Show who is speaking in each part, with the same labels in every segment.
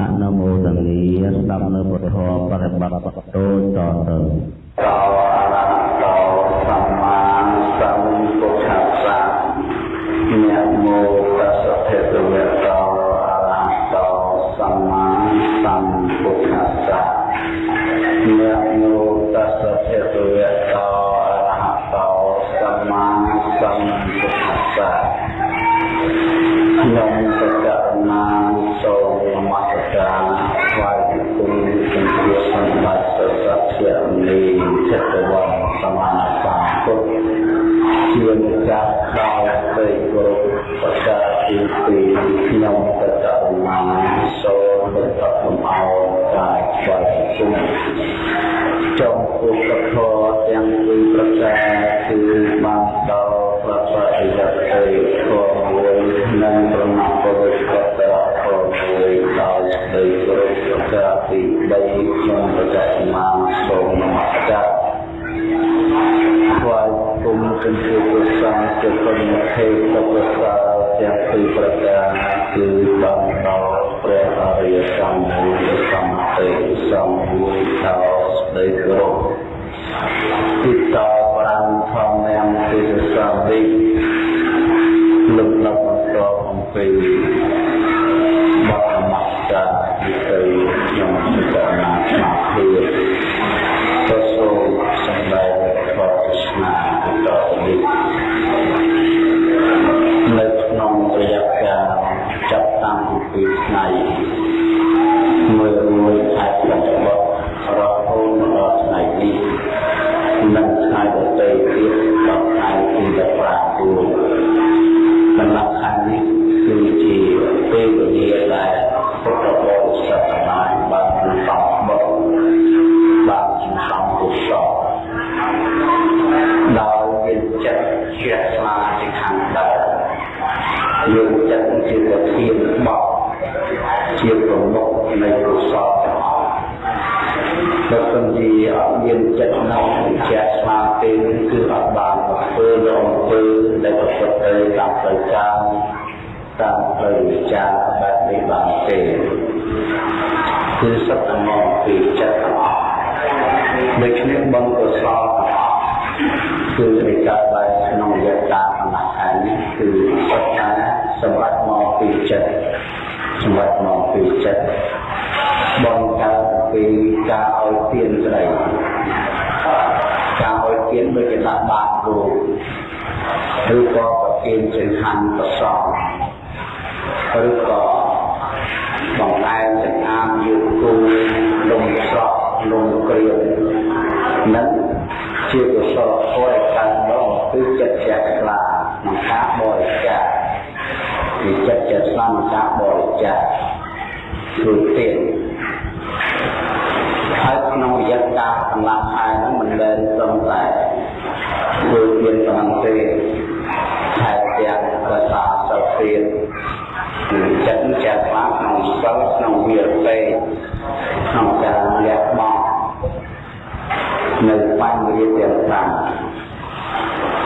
Speaker 1: អនុមោទនីស្ដាប់នៅពុទ្ធធម៌បរិបត្តិដូចតទៅតអរហតោសម្មាសម្ពុទ្ធសានមោតស្សៈភេទវេតោអរហតោសម្មាសម្ពុទ្ធសាន ពុទ្ធធម៌ទាំងពីរប្រការគឺបានដល់ប្រតិបត្តិទៅធម៌មួយនិងប្រមាណពុទ្ធកតរធម៌មួយដោយស្ដីគោរពប្រការទី3ខ្ញុំប្រកាសណាសូមនមស្ការថ្វាយគុំជំរាបព្រះសង្ឃជាគុណធេតុប្រសាទាំងពីរប្រការគឺបានដល់ព្រះអរិយសម្មាសម្ពុទ្ធសម្ពុទ្ធដោយស្ដីគោរព ទី គឺនៃការបែបក្នុងយតាកណ្ដាស់ខែនេះគឺសត្វថាសម្រាប់មកពីចិត្តសម្រាប់មកពីចិត្តបងកើតពីការឲ្យទានស្ដីការឲ្យទានដូចជាដាក់បាតគោឬក៏ប្រទានចង្ហាន់ប្រសងឬក៏បង្អែមចង្អាមយូគូលំស្រក់លំក្រៀមនឹង ជាកុសលធម៌ដែលកើតមកគឺចិត្តជ្រះថ្លាក្នុងការបរិច្ចាគគឺចិត្តជ្រះថ្លាក្នុងការបរិច្ចាគគឺទានហើយក្នុងរយៈកាលកន្លងខែហ្នឹងមិនមែនត្រឹមតែធ្វើទានប៉ុណ្ណឹងទេខែទាំងរសាសិលទានគឺចិត្តជាស្មាក្នុងសិលក្នុងវិរពេក្នុងការលះបង់នៅ បញ្ហាទាំង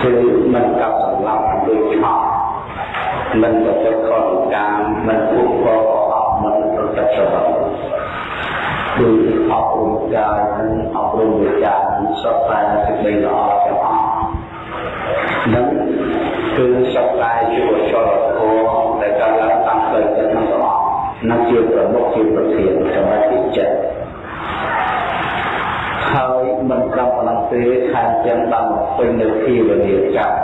Speaker 1: 5គឺមិនកប់សម្លាប់ដូចឆក់មិនប្រព្រឹត្តខុសកម្មមិនពុកកអត់មិនប្រតិបត្តិគឺអប់រំកាយនិងអប់រំវិជ្ជាសុខតែសេចក្តីល្អទាំងអស់និងគឺសុខតែជាវចលធម៌ដែលកើតឡើងតាមផ្លូវចិត្តទាំងអស់និងជាប្រមុខជាប្រធានសម្រាប់វិចិត្តហើយមិនត្រឹម ប៉ុណ្ណឹងទេថែមទាំងបានពេញនៅភាវនាកម្ម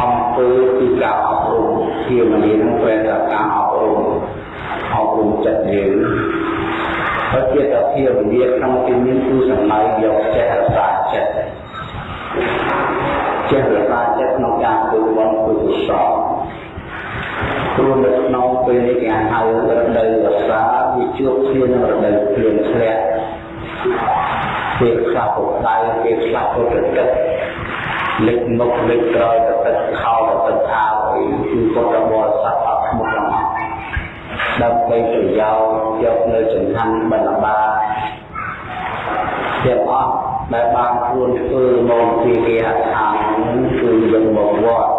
Speaker 1: អំពើគឺការអប់រំភាវនានឹងពេលតែការអប់រំអប់រំចិត្តយើងហើយជាតភាវនាក្នុងទីនេះគឺសម្ដៅយកចេះរសាចិត្តចេះរសាចិត្តក្នុងការធ្វើបុណ្យធ្វើកុសលព្រោះនៅក្នុងពេលនេះគេហៅរដូវវស្សាវាជួបគ្នានឹងរដូវភ្លៀងធ្លាក់ ពេលខ្លះពុកដៃពេលខ្លះពុកទឹកលេចមុខលេចក្រោយទៅទឹកខោទៅទឹកអាវអីគឺពុទ្ធបរិស័ទអត់ស្មុគទាំងអស់ដើម្បីប្រយោជន៍យកនៅចង្ហាន់បណ្ឌបាទាំងអស់ដែលបានខ្លួនធ្វើមកពីគេអដ្ឋានគឺយកមកវត្ត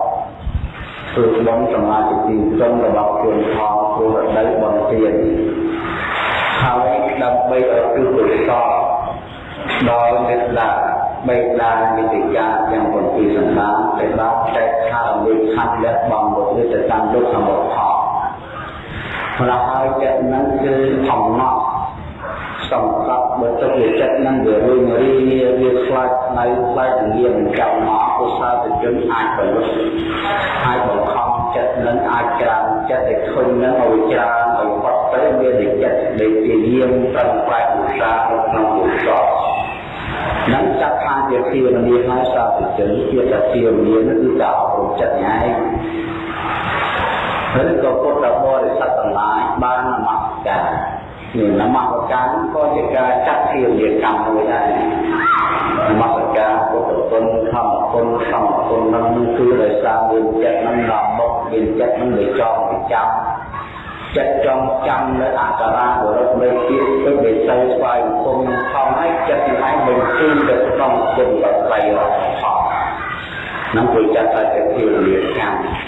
Speaker 1: ធ្វើបុណ្យសមាធិទីក្រុមរបស់ខ្លួនផងព្រោះរដូវបុណ្យទានហើយដើម្បីឲ្យគឺកុសល ដល់មេត្តាបេតានិតិកាទាំង7សន្តានដែលបានចែកខាងវិខណ្ឌលះបងមុខទៅតាមលោកសមុទ្រផលព្រោះហើយចិត្តនឹងគឺអំណត់សំកប់បើទឹកវាចិត្តនឹងវារួញរីវាខ្លាចនៅខ្លាចនិយាយមិនចាំមកកុសលទៅជនអាចផលិតអាចបង្ខំចិត្តនឹងអាចក្រានចិត្តឲ្យធុញនឹងឲ្យច្រើនឲ្យផុតទៅមានតែចិត្តដែលជាយាមប្រឹងប្រែងឧស្សាហ៍ក្នុងកុស លនឹងចាត់ថាជាភាវនាហើយសាធុជនជាតែភាវនាគឺការអប់រំចិត្តញ៉ៃហើយក៏ពុទ្ធបរិស័ទទាំងឡាយបាននមស្ការនេះនមស្ការក៏ជាការចាត់ភាវនាកម្មមួយដែរនមស្ការពុទ្ធគុណធម្មគុណសង្ឃគុណនឹងគឺដោយសារមានចិត្តនឹងរំមុខមានចិត្តនឹងវិចងវិចាំ ចិត្តចង់ចាំនៅអក្សរាបរិបនៃពាក្យទឹកវិស័យស្វ័យគុំខំឲ្យចិត្តនឹងឯងបញ្ជូនទៅក្នុងគុណបត្រៃរបស់ផងនឹងគួរចាត់ថាជាភាវនាកម្ម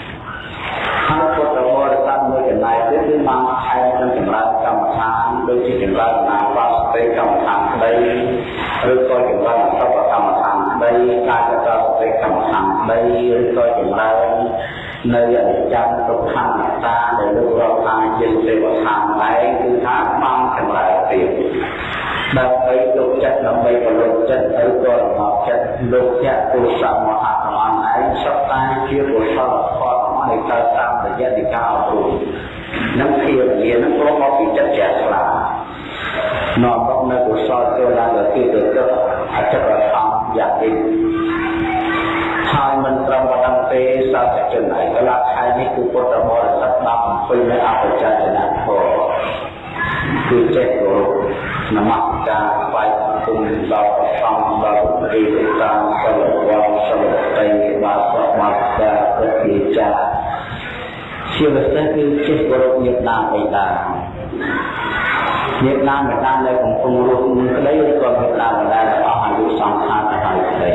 Speaker 1: ហើយពុទ្ធបរិស័ទមួយចំណាយទៀតគឺបានខែនឹងចម្រើនកម្មដ្ឋានដូចជាចម្រើនណាបាសតិកម្មដ្ឋានក្តីឬក៏ចម្រើនអសពកម្មដ្ឋានក្តីកាយកតសតិកម្មដ្ឋានក្តីឬក៏ចម្រើន នៅអនិច្ចំទុក្ខអនត្តាដែលលោករាប់ថាជាសេវខាងដែរគឺថាបានចម្រើនទៀតដើម្បីទុកចិត្តដើម្បីពលុចិត្តឬក៏រងាប់ចិត្តលោកយៈពុទ្ធមហាសម័យឯងសត្វតែជាកុសលផលរបស់នៃកើតតាមរយៈនៃការអប់រំនឹងភាវនានឹងព្រមមកពីចិត្តជ្រះថ្លានាំមកនៅកុសលចូលឡើងទៅទីទៅទឹកអចិន្ត្រកម្មយ៉ាងនេះ ហើយមិនត្រឹមប៉ុណ្ណឹងទេសាស្ត្រជនឯកលក្ខខែនេះគឺពុទ្ធបរិស័ទបានអំពីនៅអបច្ច័យនធម៌គឺចេះគោរពនមស្ការថ្វាយគុំដល់ព្រះសង្ឃដល់ព្រះរាជការសិលវត្តសិលតីបាទសមាទការព្រះជាចាជាពិសេសគឺចេះគោរពញាតិដាបិតាញាតិដាបិតាដែលកំពុងរស់ក្តីឬក៏ញាតិដាបិតាដែលអស់អាយុសង្ខារទៅហើយក្តី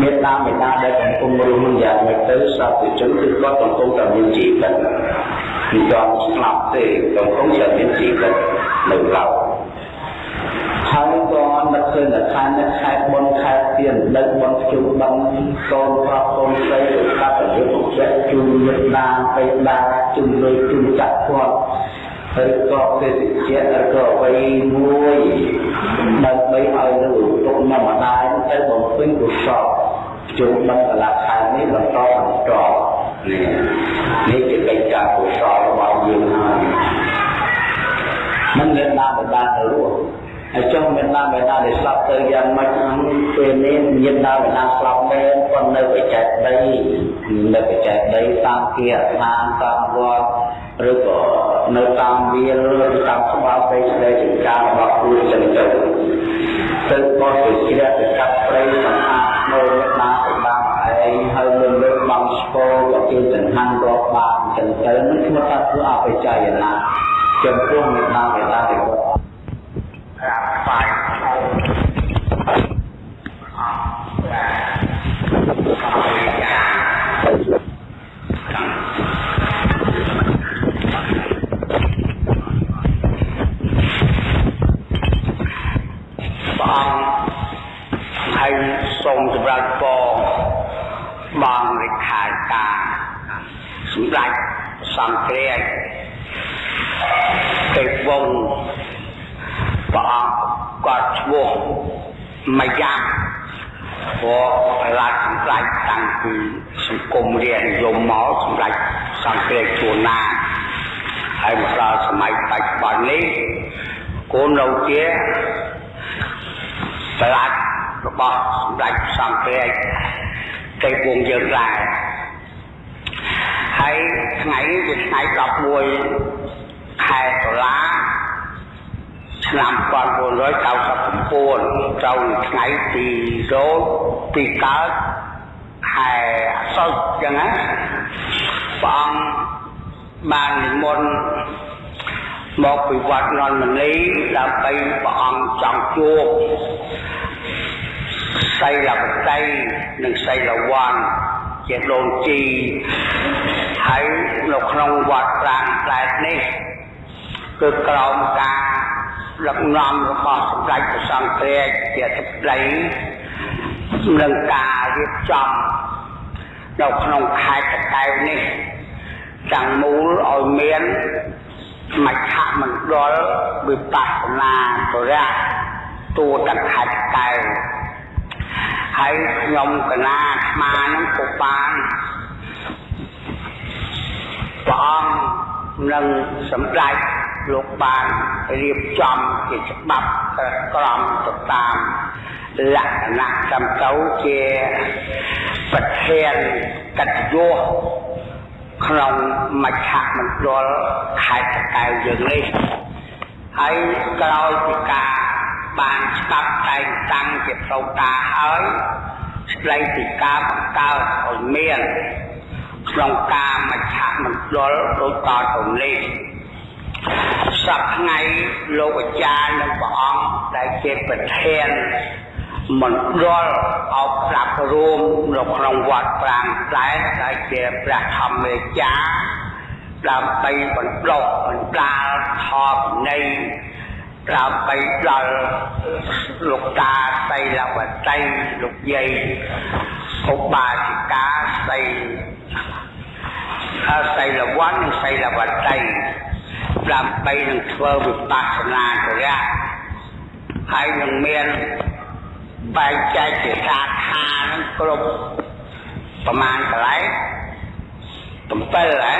Speaker 1: មេត្តាមេត្តាដែលកំពុងរស់នឹងយ៉ាងម៉េចទៅសត្វជនគឺគាត់កំពុងតែមានជីវិតមិនទាន់ស្លាប់ទេកំពុងតែមានជីវិតនៅឡើយហើយក៏នឹកឃើញថាខែនេះខែបុណ្យខែទៀនដឹកបុណ្យជុំបឹងកូនប្រុសកូនស្រីទៅកាត់ទៅពុកជែកជុំមេត្តាបេតាជុំលុយជុំចាក់គាត់ ហើយក៏ទេសជាឬក៏អ្វីមួយដើម្បីឲ្យនៅទុកមកម្ដាយទៅបំពេញកុសលជួបដល់កលខែនេះបន្តបន្តនេះនេះជាកិច្ចការកុសលរបស់យើងហើយមិនមានដាបដាទៅរស់ហើយចុះមានដាបដាដែលស្លាប់ទៅយ៉ាងម៉េចហ្នឹងពេលនេះមានដាបដាស្លាប់មែនប៉ុន្តែនៅបច្ចេកដីនៅបច្ចេកដីតាមគាឋានតាមវត្ត ឬក៏នៅតាមវាលឬតាមក្បាលពេកស្ដីចង្ការរបស់គ្រូចឹងទៅទៅបោះទៅជ្រះទៅកាប់ព្រៃសម្អាតនៅមេដាទៅបានឯងហើយមានលើកបងស្គរក៏ជាចង្ហាន់រាប់បាតចឹងទៅនឹងឈ្មោះថាធ្វើអបិច្ចយណាចំពោះមេដាមេដាដែលគាត់ក្រាបស្វាយ ហើយសូមសម្រាប់ពរបងលេខាការសម្រាប់សង្គ្រាចទេវងព្រះអង្គគាត់ឈ្មោះមយ៉ាព្រោះរាជសម្ដេចតាំងពីសង្គមរាជនិយមមកសម្ដេចសង្គ្រាចជួនណាហើយមកដល់សម័យបច្ចុប្បន្ននេះគោលនៅជា ប្រឡាត់របស់សម្ដេចសង្ឃរាជទេពវងយើងដែរហើយថ្ងៃនេះជាថ្ងៃ11ខែតុលាឆ្នាំ1999ត្រូវថ្ងៃទីរោចទីកើតខែអសុចចឹងណាព្រះអង្គបាននិមន្ត មកពីវត្តននមនីដើម្បីព្រះអង្គចង់ជួបសីលបតីនិងសីលវ័នជា
Speaker 2: ជាដូនជីហើយនៅក្នុងវត្តប្រាំងផ្លែតនេះគឺក្រោមការដឹកនាំរបស់សម្ដេចព្រះសង្ឃគ្រាជាទឹកដីនឹងការរៀបចំនៅក្នុងខេត្តតកែវនេះទាំងមូលឲ្យមាន មជ្ឈមណ្ឌលវិបស្សនាបរិយទូទាំងខេត្តតកែវហើយខ្ញុំកណាស្មានឹងពុបានព្រះអង្គនឹងសម្ដេចលោកបានរៀបចំជាច្បាប់ក្រមទៅតាមលក្ខណៈសំទៅជាប្រធានកិត្តិយស ក្នុងមជ្ឈមណ្ឌលខេត្តកែវយើងនេះហើយក្រោយពីការបានច្បាប់តែងតាំងជាផ្លូវការហើយស្ដីពីការបង្កើតឲ្យមានក្នុងការមជ្ឈមណ្ឌលដូចតទៅនេះសប្ថ្ងៃលោកអាចារ្យនិងព្រះអង្គដែលជាប្រធាន មណ្ឌលអបប្រាប់រួមនៅក្នុងវត្តប្រាំងតែដែលជាព្រះធម្មរាជាដើម្បីបណ្ដុះបណ្ដាលធម៌នៃដើម្បីដល់លោកតាសីលវតីលោកយាយឧបាសិកាសីសីលវ័ននិងសីលវតីដើម្បីនឹងធ្វើវិបស្សនាចរិយាហើយនឹងមាន បែងចែកជាសាខានឹងគ្រប់ប្រមាណកន្លែង7ហ៎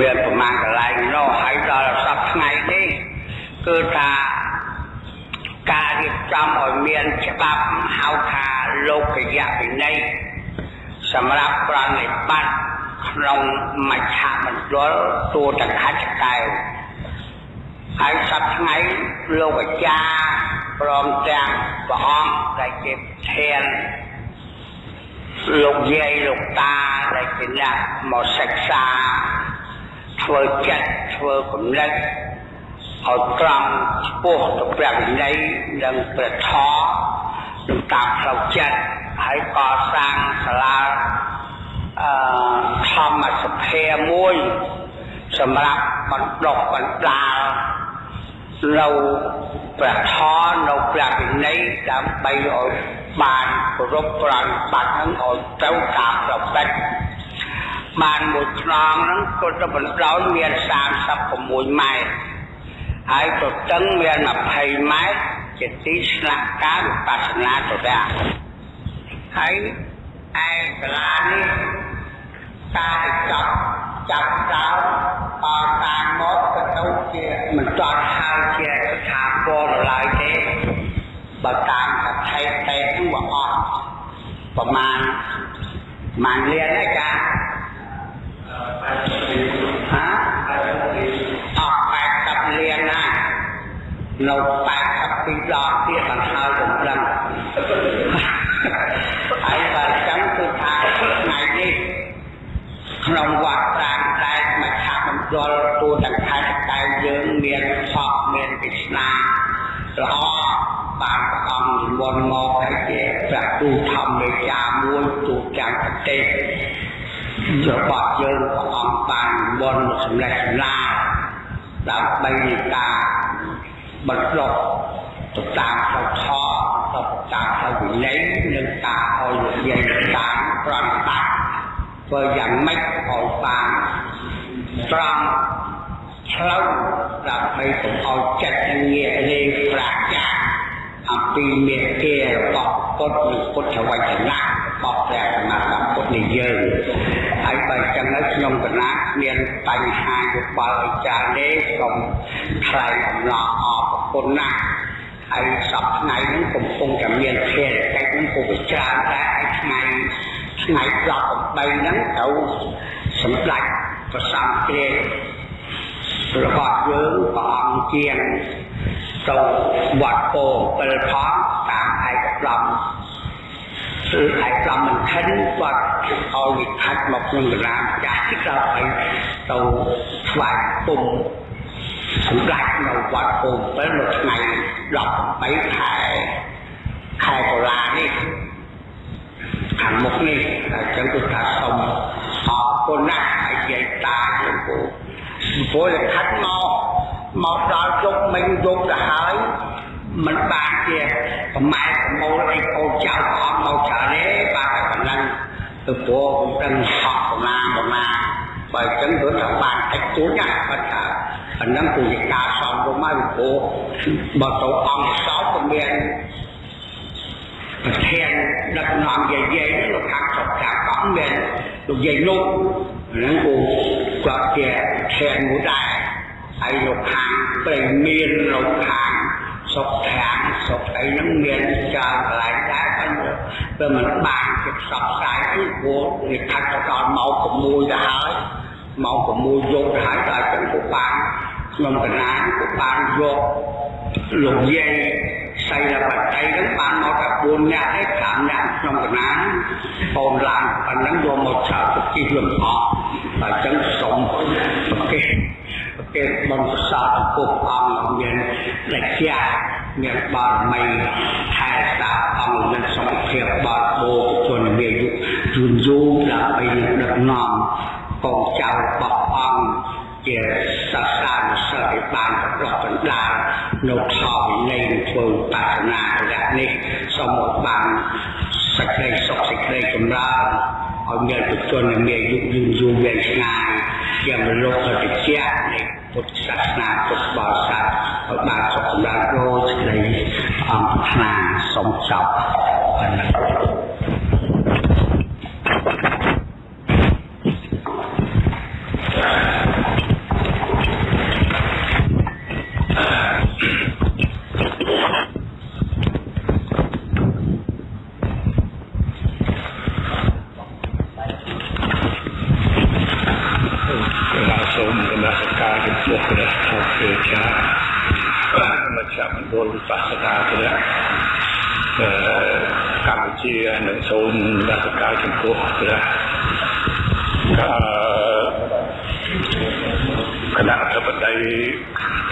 Speaker 2: មានប្រមាណកន្លែងនោះហើយដល់សប្តាហ៍ថ្ងៃនេះគឺថាការរៀបចំឲ្យមានច្បាប់ហៅថាលោកយៈវិន័យសម្រាប់ប្រណិប័តក្នុងមជ្ឈមណ្ឌលទូតខិតកែវហើយសប្តាហ៍ថ្ងៃលោកអាចារ្យ ព្រមទាំងព្រះអង្គដែលជាធានលោកយាយលោកតាដែលជាអ្នកមកសិក្សាធ្វើចិត្តធ្វើគំនិតឲ្យត្រង់ឆ្ពោះទៅព្រះវិន័យនិងព្រះធម៌នឹងតាមផ្លូវចិត្តហើយកសាងសាលាអឺធម្មសភាមួយសម្រាប់បណ្ដុះបណ្ដាល នៅព្រះធម៌នៅព្រះវិន័យដើម្បីឲ្យបានគោរពប្រណបត្តិនឹងឲ្យត្រូវតាមប្រតិបត្តិបានមួយខ្នងហ្នឹងក៏ទៅបណ្ដោយមាន36ម៉ែត្រហើយប្រតឹងមាន20ម៉ែត្រជាទីស្នាក់ការវិបស្សនាទៅដែរហើយឯសាលានេះ ការចាប់ចាប់ដើមអតាមមកក៏ទៅជាមិនតន់ហៅជាស្ថាពរឡើយទេបើតាមកថេតទេគឺអស់ប្រមាណប្រមាណលានឯកាហាអស់80លានណានៅ ក្នុងវត្តប្រាំតែមជ្ឈមណ្ឌលទូទាំងខេត្តតែយើងមានសពមានពិស្នាល្អបានព្រះអង្គនិមន្តមកឲ្យជាព្រះគ្រូធម្មមេចាមួយទូទាំងប្រទេសរបស់យើងព្រះអង្គបាននិមន្តមកសម្លេចសម្លាដើម្បីនៃការបណ្ដុះទៅតាមផ្លូវធម៌ទៅតាមផ្លូវវិន័យនិងការឲ្យនិយាយតាមប្រណិប័ត ធ្វើយ៉ាងម៉េចឲ្យបានត្រង់ផ្លូវដើម្បីកុំឲ្យចិត្តនឹងងាកលេងប្រាជ្ញាអំពីមេគារបស់ពុទ្ធនិងពុទ្ធវចនៈរបស់ព្រះសម្មាសម្ពុទ្ធនៃយើងហើយបើចឹងទៅខ្ញុំកណាមានបញ្ហាយោបល់អាចារ្យនេះសូមថ្លែងអំណរអរគុណណាស់ហើយសប្តាហ៍ថ្ងៃនេះកំពុងតែមានភារកិច្ចនឹងពុទ្ធច្រើនតែឲ្យថ្ងៃ ថ្ងៃ18ហ្នឹងទៅសម្ដេចព្រះសង្ឃគ្រារបស់យើងព្រះអង្គជាងទៅវត្តពោ7ផងតាមឯកប្លំគឺឯកប្លំមិនខិនគាត់ឲ្យវិខិតមកក្នុងកលាចាស់ទីក្រោយទៅស្វាយពុំសម្រាប់នៅវត្តពោ7នៅថ្ងៃ18ខែខែកុលានេះ ខែខាងមុខនេះអញ្ចឹងគឺថាសូមអរគុណណាស់ហើយនិយាយតាលោកគ្រូព្រោះលក្ខណៈមកមកដល់ជុកមិញយកទៅហើយមិនបានជាប្រម៉ែប្រមូលអីកូនចៅអត់មកច្រើនទេបានតែប៉ុណ្ណឹងទៅព្រោះខ្ញុំដឹងអត់ប្រមាណប្រមាណបើអញ្ចឹងគឺថាបានតិចតួចណាស់គាត់ថាអាហ្នឹងគឺជាការសំរុំមកពីព្រោះបើទៅអង្គសោតក៏មានប្រធាន ដឹកនាំយាយយាយនេះលោកខាងស្រុកខាងកោះមានលោកយាយនោះហ្នឹងគូគាត់ជាប្រធានមួយដែរហើយលោកខាងព្រៃមានលោកខាងសុខខាងសុខអីហ្នឹងមានច្រើនកន្លែងដែរប៉ុន្តែវាមិនបានជាផ្សព្វផ្សាយអីព្រោះវាខាត់ទៅដល់ម៉ោង6ទៅហើយម៉ោង6យប់ទៅហើយដល់ចឹងក៏បានខ្ញុំកណាក៏បានយកលោកយាយ សៃលបតីហ្នឹងបានមកតែ4នាក់ឯង5នាក់ក្នុងកណាបូនឡើងប៉ុណ្ណឹងយកមកឆើទៅជីលំអស់ហើយចឹងសុំប្រកេប្រកេបងសសរចំពោះអង្គមានលក្ខណៈមានបារមីថែសាអង្គមានសុខភាពបរិបូរណ៍ជនមានយុយូរយូរដើម្បីដឹកនាំកូនចៅរបស់អង្គជាសាសនាសិលឲ្យបានប្រកបបណ្ដា លនៅខវិន័យធ្វើបាសនារយៈនេះសូមឲ្យបានសេចក្តីសុខសេចក្តីចម្រើនឲ្យមានពុទ្ធជនមានយុគយូរយូរវែងឆ្ងាយជាមលោកអតិជានៃពុទ្ធសាសនាពុទ្ធបរិស័ទឲ្យបានសុខចម្រើនដូចសេចក្តីអង្គប្រាថ្នាសូមចប់ប៉ុណ្ណឹង
Speaker 3: សូមនមស្ការចំពោះព្រះធម៌ព្រះចាមជ្ឈមណ្ឌលវិបស្សនាព្រះកម្ពុជានិងសូមនមស្ការចំពោះព្រះគណៈអធិបតី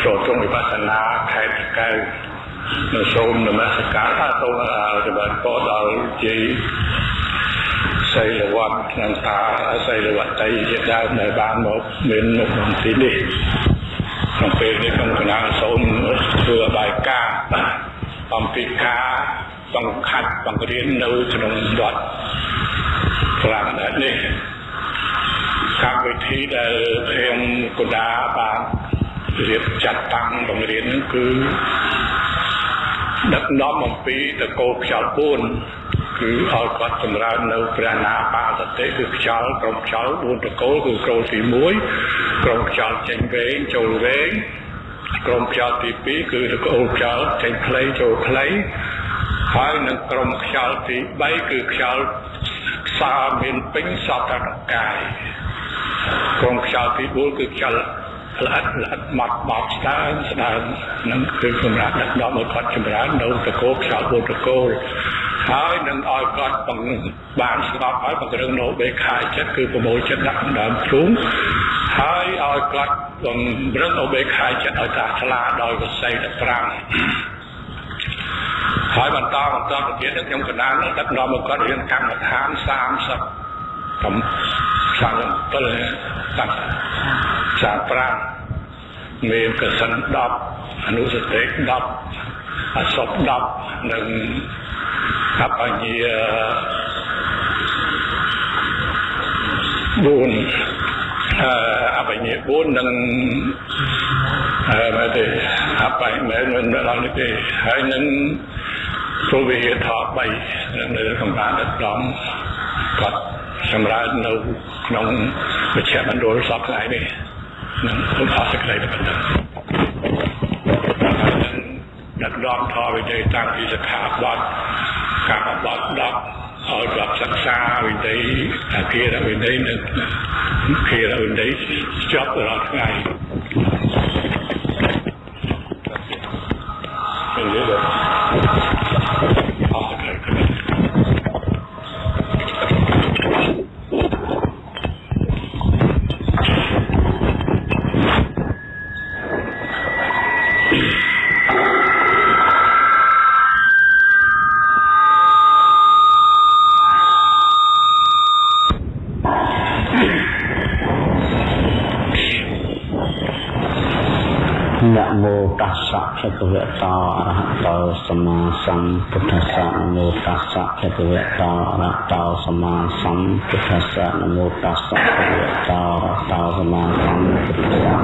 Speaker 3: ប្រជុំវិបស្សនាខេត្តកៅនិងសូមនមស្ការអសូមរបស់ពរដល់ជ័យសីលវត្តក្នុងតាសីលវតីជាដើមដែលបានមកមានមុខក្នុងទីនេះ ក្នុងពេលនេះខ្ញុំកណាសូមធ្វើបាយការអំពីការបង្ខាត់បង្រៀននៅក្នុងវត្តប្រាំនេះកម្មវិធីដែលភៀងកណ្ដាបានរៀបចាត់តាំងបង្រៀននឹងគឺដឹកនាំអំពីតកោខ្យល់4 គឺឲ្យគាត់ចម្រើននៅព្រះណាបាសតិគឺខ្យល់ក្រុមខ្យល់4តកូលគឺក្រុមទី1ក្រុមខ្យល់ចេញវែងចូលវែងក្រុមខ្យល់ទី2គឺតកូលខ្យល់ចេញខ្លីចូលខ្លីហើយនឹងក្រុមខ្យល់ទី3គឺខ្យល់ខ្សាមានពេញសពតកាយក្រុមខ្យល់ទី4គឺខ្យល់ ល្អិតល្អិតម៉ត់បោកស្ដើងស្ដើងនឹងគឺសម្រាប់ដឹកនាំឲ្យគាត់ចម្រើននៅតកោខ្យល់4តកូលហើយនឹងឲ្យគាត់បានស្ដាប់ហើយបង្រឹងនៅបេខាចិត្តគឺប្រមូលចិត្តដាក់ដើមជ្រុងហើយឲ្យគាត់បង្រឹងនៅបេខាចិត្តឲ្យតាឆ្លាដោយវិស័យ15ហើយបន្តបន្តទៅទៀតនឹងខ្ញុំកណ្ដាលនឹងដឹកនាំឲ្យគាត់រៀនកម្មដ្ឋាន30 កំ37តាំង35មានកសិន10អនុសតិ10អសព10និងអបញ្ញ4អឺអបញ្ញ4និងអឺមកទេអបញ្ញមិនមិនដល់នេះទេហើយនឹងព្រោះវិហារថ3នៅក្នុងបានដឹកនាំគាត់ សម្រាប់នៅក្នុងមជ្ឈមណ្ឌលសពថ្ងៃនេះនឹងសូមអរសេចក្តីទៅប៉ុណ្ណឹងដឹកនាំធម៌វិន័យតាំងពីសិក្ខាបទកម្មបទ10ឲ្យគាត់សិក្សាវិន័យអាគារវិន័យនិងគារវិន័យចប់រាល់ថ្ងៃ សង្ឃពុទ្ធ
Speaker 1: សៈនមោតស្សៈភគវៈតអរតោសម្មាសម្ពុទ្ធសៈនមោតស្សៈភគវៈតអរតោសម្មាសម្ពុទ្ធសៈ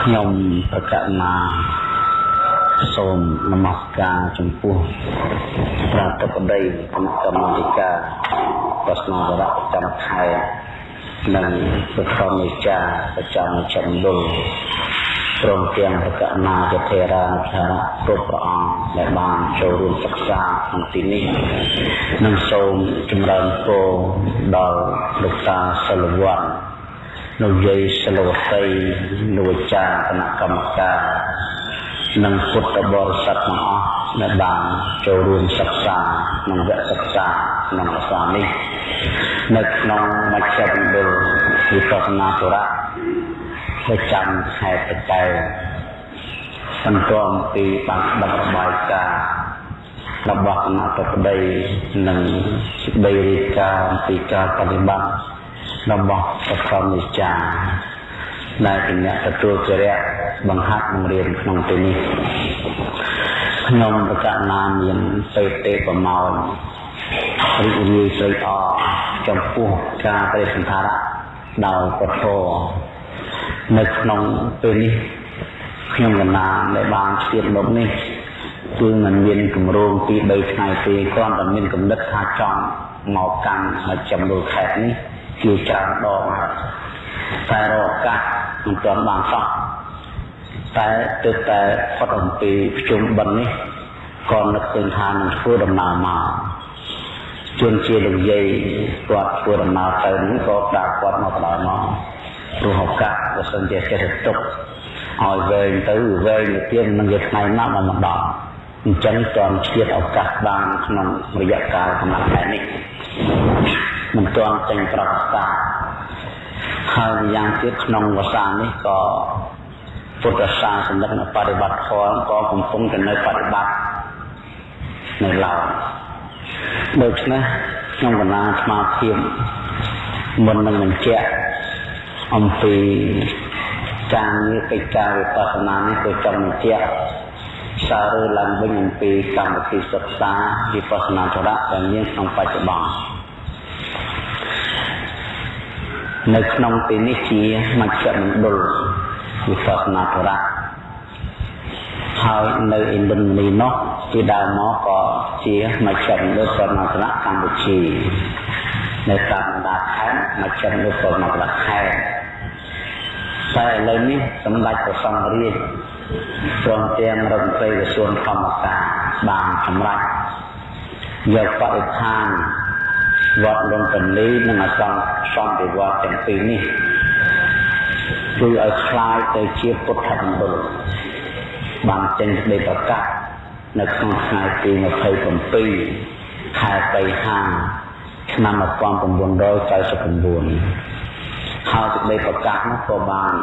Speaker 1: ខ្ញុំប្រកាសណាសូមនមស្ការចំពោះប្រតិបដីគណៈកម្មាធិការប្រស្នាវរៈប្រចាំខេត្តនិងប្រធានមេចាប្រចាំចំណុច ព្រមទាំងប្រកណាទធេរានុធារៈគ្រប់ព្រះអង្គដែលបានចូលរួមសិក្សាក្នុងទីនេះនិងសូមចម្រើនពរដល់លោកតាសិលវ័នលោកយាយសិលវតីលោកអាចារ្យគណៈកម្មការនិងពុទ្ធបរិស័ទទាំងអស់ដែលបានចូលរួមសិក្សាក្នុងវគ្គសិក្សាក្នុងភាសានេះនៅក្នុងមជ្ឈមណ្ឌលវិបស្សនាធរៈ ប្រចាំខេត្តតកែវបន្ទាប់ពីបានដឹករបាយការណ៍របស់គណៈប្រតិនិងសេចក្តីរាយការណ៍អំពីការបប្រតិបត្តិរបស់ប្រធមវិចារដែលជាអ្នកទទួលគរៈបង្ហាត់បង្រៀនក្នុងទីនេះខ្ញុំប្រកាសណាមានពេទេប្រមោលរីករាយស្រីអចំពោះការបរិសន្ធារៈដោយពធ នៅក្នុងពេលនេះខ្ញុំកណាដែលបានស្ទាបមកនេះគឺมันមានគម្រោងពី3ថ្ងៃទេគ្រាន់តែមានកំណត់ថាចង់មកកាន់មកចំនួនខេត្តនេះជាច្រើនដងហើយតែរកឱកាសមិនទាន់បានសោះតែទើបតែផុតអំពីប្រជុំបិណ្ឌនេះក៏នឹកឃើញថានឹងធ្វើដំណើរមកជួនជាលោកយាយគាត់ធ្វើដំណើរទៅនេះក៏ប្រាប់គាត់មកបណ្ដោយមក ព្រោះឱកាសបើសិនជាចេះទុកឲ្យវែងទៅវែងទៅទៀតនឹងវាថ្ងៃណាស់មកដល់អញ្ចឹងតន់ឆ្លៀតឱកាសបានក្នុងរយៈកាលកំណត់ខែនេះមិនទាន់ចេញប្រកាសតាហើយយ៉ាងទៀតក្នុងភាសានេះក៏ពុទ្ធសាសនិកនៅបប្រតិបត្តិធម៌ក៏កំពុងតែនៅបប្រតិបត្តិនៅឡើយដូច្នេះខ្ញុំកណាស្មារភាពមុននឹងបញ្ជាក់ អំពីការងារកិច្ចការវិបស្សនានេះគឺចង់បញ្ជាក់សាររើឡើងវិញអំពីកម្មវិធីសិក្សាវិបស្សនាចរៈដែលមានក្នុងបច្ចុប្បន្ននៅក្នុងទីនេះជាមជ្ឈមណ្ឌលវិបស្សនាធរៈហើយនៅឥណ្ឌានីនោះពីដើមមកក៏ជាមជ្ឈមណ្ឌលវិបស្សនាធរៈកម្ពុជានៅតាមបណ្ដាខេត្តមជ្ឈមណ្ឌលវិបស្សនាធរៈខេត្ត តែឥឡូវនេះសម្ដេចព្រះសង្ឃរាជព្រមទាំងរដ្ឋមន្ត្រីក្រសួងធម្មការបានសម្រេចយកបរិស្ថានវត្តលំពនីនិងអសង្ឃសន្តិវត្តទាំងពីរនេះគឺឲ្យคล้ายទៅជាពុទ្ធមណ្ឌលបានចេញសេចក្តីប្រកាសនៅក្នុងថ្ងៃទី27ខែបិហាឆ្នាំ1999 ហើយសេចក្តីប្រកាសនោះក៏បាន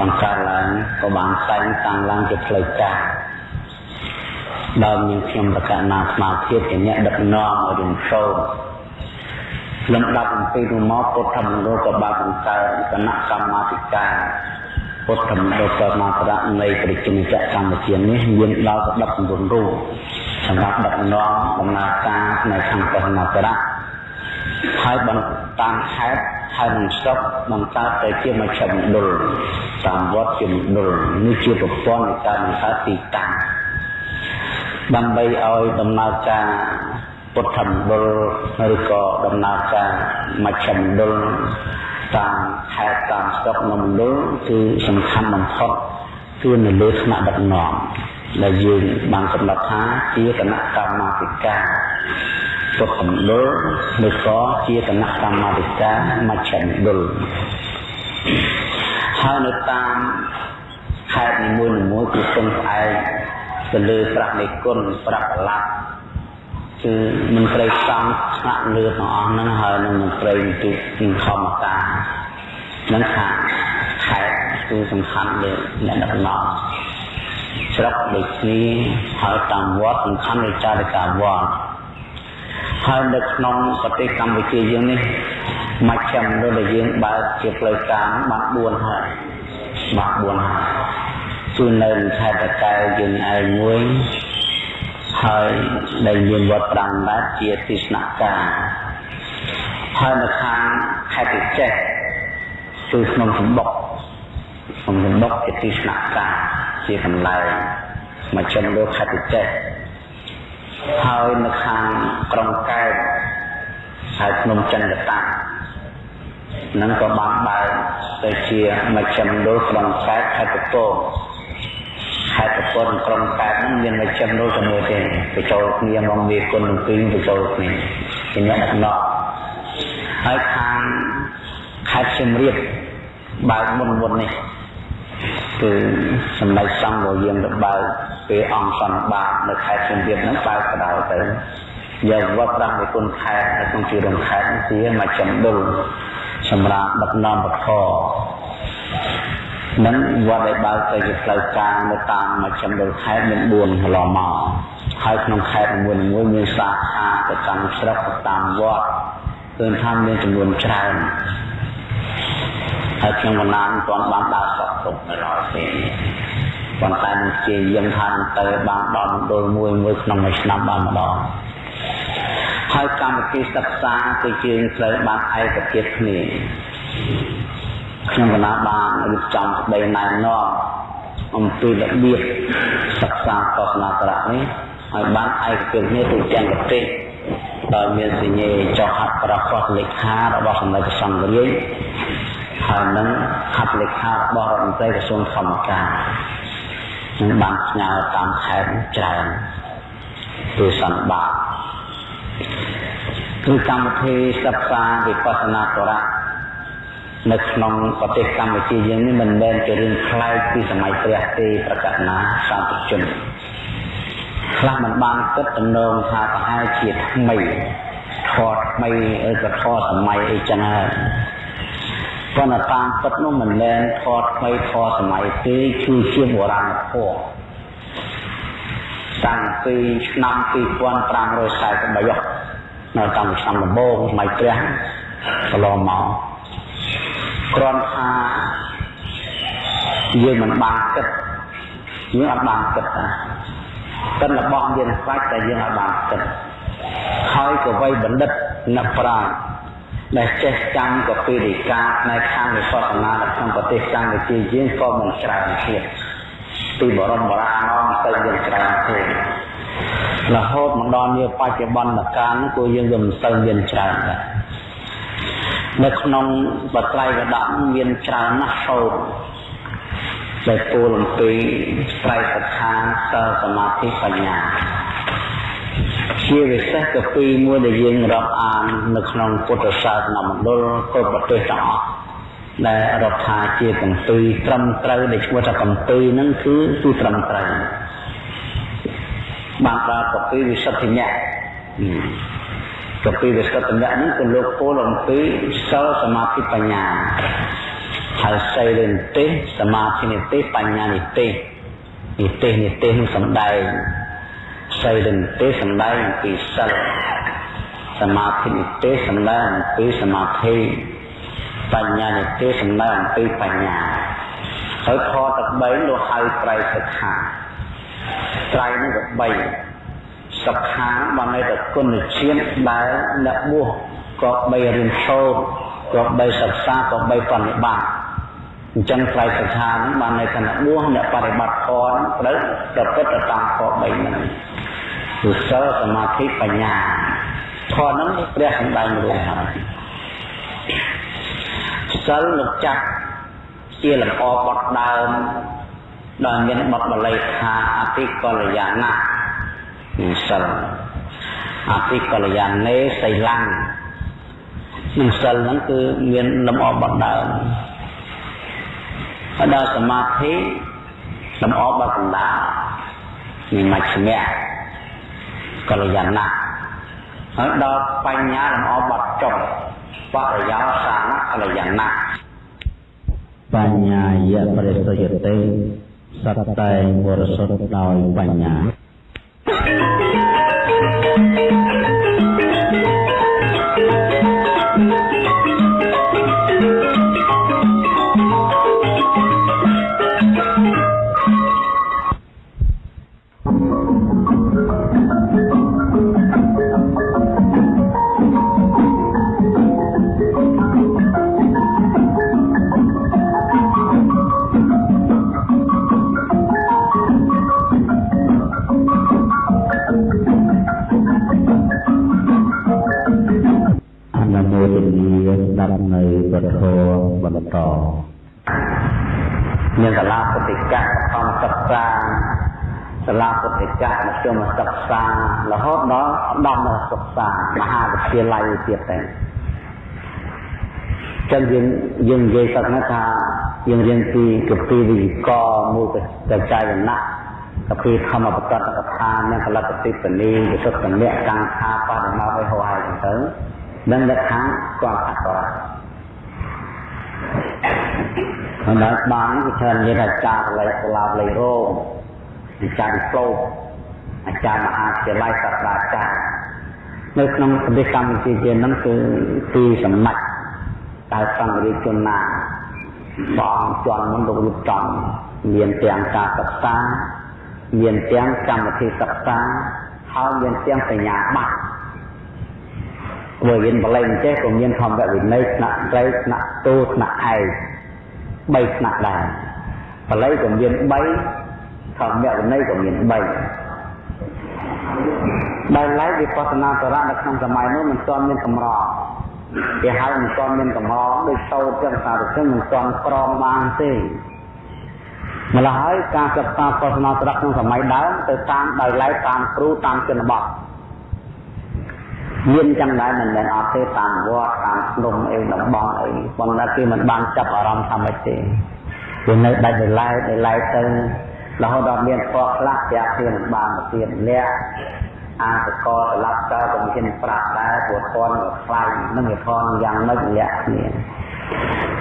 Speaker 1: បង្កើតឡើងក៏បានតែងតាំងឡើងជាផ្លូវការដោយមានខ្ញុំប្រកាសណាស្មារតីជាអ្នកដឹកនាំឲ្យរៀនសូត្រលំដាប់អំពីនោះមកពុទ្ធមណ្ឌលក៏បានបង្កើតគណៈកម្មាធិការពុទ្ធមណ្ឌលសមាធរៈនៃប្រជាជាតិកម្ពុជានេះមានដល់19រូបសម្រាប់ដឹកនាំដំណើរការនៅខាងពុទ្ធមណ្ឌល ហើយបន្តតាមខេត្តហើយនឹងស្រុកបង្កើតទៅជាមជ្ឈមណ្ឌលតាមវត្តជាមណ្ឌលនេះជាប្រព័ន្ធនៃការបង្កើតទីតាំងដើម្បីឲ្យដំណើរការពុទ្ធមណ្ឌលឬក៏ដំណើរការមជ្ឈមណ្ឌលតាមខេត្តតាមស្រុកនៅមណ្ឌលគឺសំខាន់បំផុតគឺនៅលើថ្នាក់ដឹកនាំដែលយើងបានកំណត់ថាជាគណៈកម្មាធិការ ពុទ្ធមណ្ឌលឬក៏ជាគណៈកម្មាធិការមជ្ឈមណ្ឌលហើយនៅតាមខេត្តនីមួយៗគឺពឹងផ្អែកទៅលើប្រាក់នៃគុណប្រាក់កលាក់គឺមន្ត្រីសង្ឃថ្នាក់លើទាំងអស់ហ្នឹងហើយនឹងមន្ត្រីនីតិនិងធម្មតានឹងថាខេត្តគឺសំខាន់លើអ្នកដឹកនាំស្រុកដូចគ្នាហើយតាមវត្តសំខាន់លើចារិកាវត្ត ហើយនៅក្នុងប្រទេសកម្ពុជាយើងនេះមជ្ឈមណ្ឌលដែលយើងបើកជាផ្លូវការបាន4ហើយច្បាស់4ហើយគឺនៅខេត្តតកែវយើងឯងមួយហើយដែលមានវត្តប្រាំបាត់ជាទិស្នការហើយនៅខាងខេត្តចេះគឺក្នុងសម្បុកក្នុងសម្បុកជាទិស្នការជាកន្លែងមកចំលើខេត្តចេះ ហើយនៅខាងក្រុងកែបហើយភ្នំចិនកតានឹងក៏បានបើកទៅជាមជ្ឈមណ្ឌលក្រុងកែបខេត្តកំពតខេត្តកំពតក្រុងកែបនឹងមានមជ្ឈមណ្ឌលជាមួយទេបញ្ចូលគ្នាមកវាគុណទាំងពីរបញ្ចូលគ្នាជាអ្នកដឹកនាំហើយខាងខេត្តសៀមរាបបើកមុនមុននេះ គឺសម្ដេចសង្ឃរបស់យើងទៅបើកពេលអង្គសន្និបាតនៅខេត្តសៀមរាបហ្នឹងបើកបដៅទៅយកវត្តប្រាំគុណខេត្តនៅក្នុងជារំខេត្តជាមកចំដុលសម្រាប់ដឹកនាំបធរនឹងវត្តដែលបើកទៅជាផ្លូវការនៅតាមមជ្ឈមណ្ឌលខេត្តមាន4កន្លងមកហើយក្នុងខេត្តនីមួយៗមានសាខាទៅតាមស្រុកទៅតាមវត្តឃើញថាមានចំនួនច្រើន ហើយខ្ញុំមិនណានមិនទាន់បានដើរសក់ទុកនៅឡើយទេប៉ុន្តែនឹងជាយាមថាទៅបានដល់មណ្ឌលមួយមួយក្នុងមួយឆ្នាំបានម្ដងហើយកម្មវិធីសិក្សាគឺជើងត្រូវបានឯកភាពគ្នាខ្ញុំកណាបានរៀបចំស្ដីណែនាំអំពីរបៀបសិក្សាសាសនាត្រៈនេះហើយបានឯកភាពគ្នាទូទាំងប្រទេសដោយមានសញ្ញាចុះហត្ថប្រកាសលេខារបស់សម្ដេចព្រះសង្ឃរាជ ហើយនឹងហត្ថលេខារបស់រដ្ឋមន្ត្រីក្រសួងធម្មការនឹងបានផ្ញើតាមខេត្តច្រើនទូសន្បាតគឺកម្មវិធីសិក្សាវិបស្សនាតរៈនៅក្នុងប្រទេសកម្ពុជាយើងនេះមិនមែនជារឿងប្លែកពីសម័យព្រះទេប្រកាសណាសាធុជនខ្លះមិនបានគិតតំណងថាប្រហែលជាថ្មីធរថ្មីឬក៏ធរសម័យអីចឹងហើយ ប៉ុន្តែតាមពិតនោះមិនមែនធរថ្មីធរសម័យទេគឺជាបុរាណធម៌តាំងពីឆ្នាំ2543នៅតាមឆ្នាំដំបូងសម័យព្រះកន្លងមកគ្រាន់ថាយើងមិនបានគិតយើងអត់បានគិតណាកិនរបស់យើងខ្លាចតែយើងអត់បានគិតហើយក៏វ័យបណ្ឌិតអ្នកប្រាជ្ញ ដែលចេះចាំកពីរិកាផ្នែកខាងវិបស្សនានៅក្នុងប្រទេសកម្ពុជាយើងក៏មិនច្រើនទៀតពីបរមបុរាណមកទៅយើងច្រើនទេរហូតមកដល់នាបច្ចុប្បន្នកាលនោះគឺយើងក៏មិនសូវមានច្រើនដែរនៅក្នុងបត្រៃវដកមានច្រើនណាស់សូត្រដែលពោលអំពីត្រៃសិក្ខាសិលសមាធិបញ្ញា ជាវិសេសកពីមួយដែលយើងរាប់អាននៅក្នុងពុទ្ធសាសនាមណ្ឌលគ្រប់ប្រទេសទាំងអស់ដែលរាប់ថាជាកំពីត្រឹមត្រូវដែលឈ្មោះថាកំពីហ្នឹងគឺគឺត្រឹមត្រូវបានដល់កពីវិសុទ្ធិញ្ញៈកពីវិសុទ្ធិញ្ញៈហ្នឹងគឺលោកពោលអំពីសិលសមាធិបញ្ញាហើយសីលនិទេសសមាធិនិទេសបញ្ញានិទេសនិទេសនិទេសនឹងសំដែង សីលនិទេសសំដែងអំពីសិលសមាធិនិទេសសំដែងអំពីសមាធិបញ្ញានិទេសសំដែងអំពីបញ្ញាហើយខទាំង3លោកហៅត្រៃសិក្ខាត្រៃនេះក៏3សិក្ខាបានន័យថាគុណជាតិដែលអ្នកបួសក៏បីរៀនសូត្រក៏បីសិក្សាក៏បីបប្រតិបត្តិ អញ្ចឹងត្រៃសិក្ខាហ្នឹងបានន័យថាអ្នកបួសអ្នកបប្រតិបត្តិធម៌ត្រូវប្រព្រឹត្តទៅតាមធម៌3ហ្នឹងគឺសិលសមាធិបញ្ញាធម៌ហ្នឹងព្រះសម្ដែងរួមហើយសិលលោកចាស់ជាលំអបត់ដើមដែលមានបទបល័យថាអតិកល្យាណៈនឹងសិលអតិកល្យាណេសីលੰនឹងសិលហ្នឹងគឺមានលំអបត់ដើម ហើយដល់សមាធិលំអបត់កណ្ដាលនេះមជ្ឈមៈកល្យាណៈហើយដល់បញ្ញាលំអបត់ចុងបរិយោសានកល្យាណៈបញ្ញាយៈបរិសុទ្ធទេសត្វតែបរិសុទ្ធដោយបញ្ញា Thank you. បន្តមានសាលាពុទ្ធិកៈខំសិក្សាសាលាពុទ្ធិកៈមធ្យមសិក្សារហូតដល់ដំណសិក្សាមហាវិទ្យាល័យទៀតតែចឹងយើងយើងនិយាយសត្វណាថាយើងរៀនពីកពីវិកមូលកចាយណៈកពីធម្មបតតកថាមានកលកតិបនីវិសុទ្ធមគ្គកាំងថាបដមកឲ្យហោហើយទៅនឹងលក្ខខាងគាត់ថាគាត់ ហើយដល់បានគឺច្រើននិយាយថាចារលៃសាលាលៃរោងអាចារ្យវិប្លុអាចារ្យមហាវិទ្យាល័យសាស្ត្រាចារ្យនៅក្នុងប្រទេសកម្ពុជាយើងហ្នឹងគឺទីសម្ដេចតើសង្ឃរាជជនណាបងជន់មុនលោករៀបចំមានទាំងការសិក្សាមានទាំងកម្មវិធីសិក្សាហើយមានទាំងបញ្ញាបត្រព្រោះរៀនបលែងចេះក៏មានធម្មវិន័យថ្នាក់ត្រីថ្នាក់តូថ្នាក់ឯក 3ថ្នាក់ដែរបលែងក៏មាន3ធម្មវិន័យក៏មាន3ដែលឡែកវិបស្សនាសារៈនៅក្នុងសម័យនោះមិនទាន់មានកម្រគេហៅមិនទាន់មានកម្រដូចសោតចឹងសារចឹងមិនទាន់ក្រមបានទេម្ល៉េះហើយការសិក្សាសាសនាត្រឹកក្នុងសម័យដើមទៅតាមដោយឡែកតាមគ្រូតាមជនបទ មានចឹងដែរមិនមែនអត់ទេតាមវត្តតាមភ្នំអីតំបន់អីប៉ុន្តែគេមិនបានចាប់អារម្មណ៍ថាម៉េចទេវានៅដាច់ដោយឡែកដោយឡែកទៅរហូតដល់មានពណ៌ខ្លះជាក់គ្នាមិនបានទៅទៀតអ្នកអាសកលត្រឡប់ទៅក៏មានប្រាប់ដែរព្រោះធនវាខ្លាំងនឹងវាធនយ៉ាងម៉េចលាក់គ្នា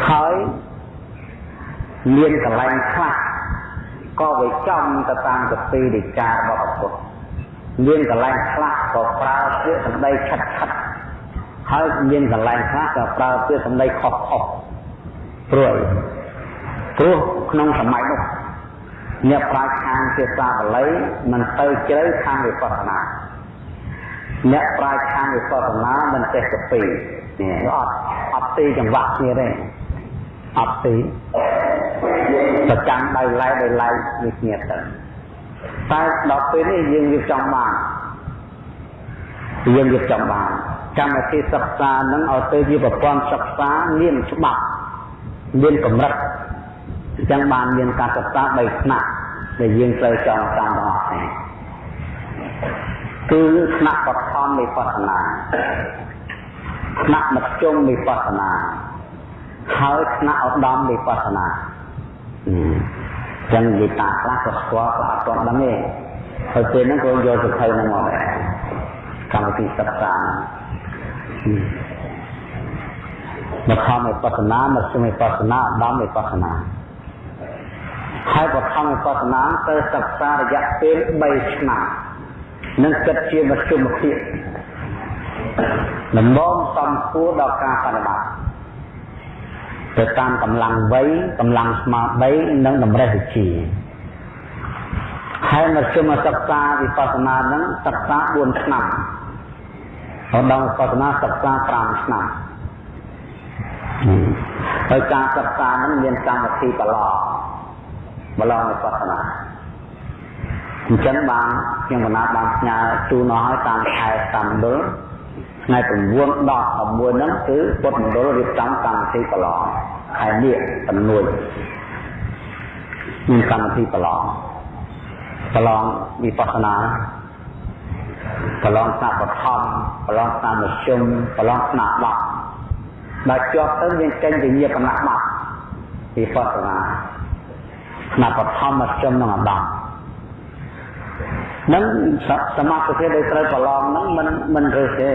Speaker 1: ហើយមានកលែងខ្លះក៏វាចំទៅតាមកពីនិការបស់ពុទ្ធ មានកលែងខ្លះក៏ប្រើពាក្យសម្ដីឆិតឆិតហើយមានកលែងខ្លះក៏ប្រើពាក្យសម្ដីខុសខុសព្រោះព្រោះក្នុងសម័យនោះអ្នកប្រាជ្ញខាងភាសាបាលីមិនទៅជ្រៅខាងវិបស្សនាអ្នកប្រាជ្ញខាងវិបស្សនាមិនចេះទៅពីនេះអត់អត់ទីចង្វាក់គ្នាទេអត់ទីប្រចាំដៃឡែដៃឡែនេះគ្នាទៅ តែដល់ពេលនេះយើងរៀបចំបានយើងរៀបចំបានកម្មវិធីសិក្សានឹងឲ្យទៅជាប្រព័ន្ធសិក្សាមានច្បាប់មានកម្រិតអញ្ចឹងបានមានការសិក្សា3ថ្នាក់ដែលយើងត្រូវចងចាំទាំងអស់គ្នាគឺថ្នាក់បឋមវិបស្សនាថ្នាក់មធ្យមវិបស្សនាហើយថ្នាក់ឧត្តមវិបស្សនា ចឹងនិយាយតាខ្លះក៏ស្គាល់ក៏អត់ទាន់ដឹងទេហើយពេលហ្នឹងក៏យកសភៅហ្នឹងមកដែរកម្មវិធីសិក្សាមកខំវិបស្សនាមកជុំវិបស្សនាឧត្តមវិបស្សនាហើយបឋមវិបស្សនាទៅសិក្សារយៈពេល3ឆ្នាំនឹងគិតជាមធ្យមភាពដំណងសំគួរដល់ការបដិបត្តិ ទៅតាមកម្លាំងវ័យកម្លាំងស្មារតីនិងតម្រេះវិជ្ជាហើយមធ្យមសិក្សាវិបស្សនានឹងសិក្សា4ឆ្នាំហើយដល់វិបស្សនាសិក្សា5ឆ្នាំហើយការសិក្សានឹងមានកម្មវិធីប្រឡងប្រឡងវិបស្សនាអញ្ចឹងបានខ្ញុំកណាបានផ្ញើជូនឲ្យតាមខែតាមដុល ថ្ងៃ9ដល់11ហ្នឹងគឺពុទ្ធមណ្ឌលរៀបចំកម្មវិធីប្រឡងខែនេះចំនួនមានកម្មវិធីប្រឡងប្រឡងវិបស្សនាប្រឡងស្នាបឋមប្រឡងស្នាមជ្ឈមប្រឡងស្នាបត់ដល់ជាប់ទៅមានចេញវិញ្ញាបនបត្តិវិបស្សនាស្នាបឋមមជ្ឈមនិងអដម នឹងសមាធិដែលត្រូវប្រឡងហ្នឹងមិនមិនរើសទេ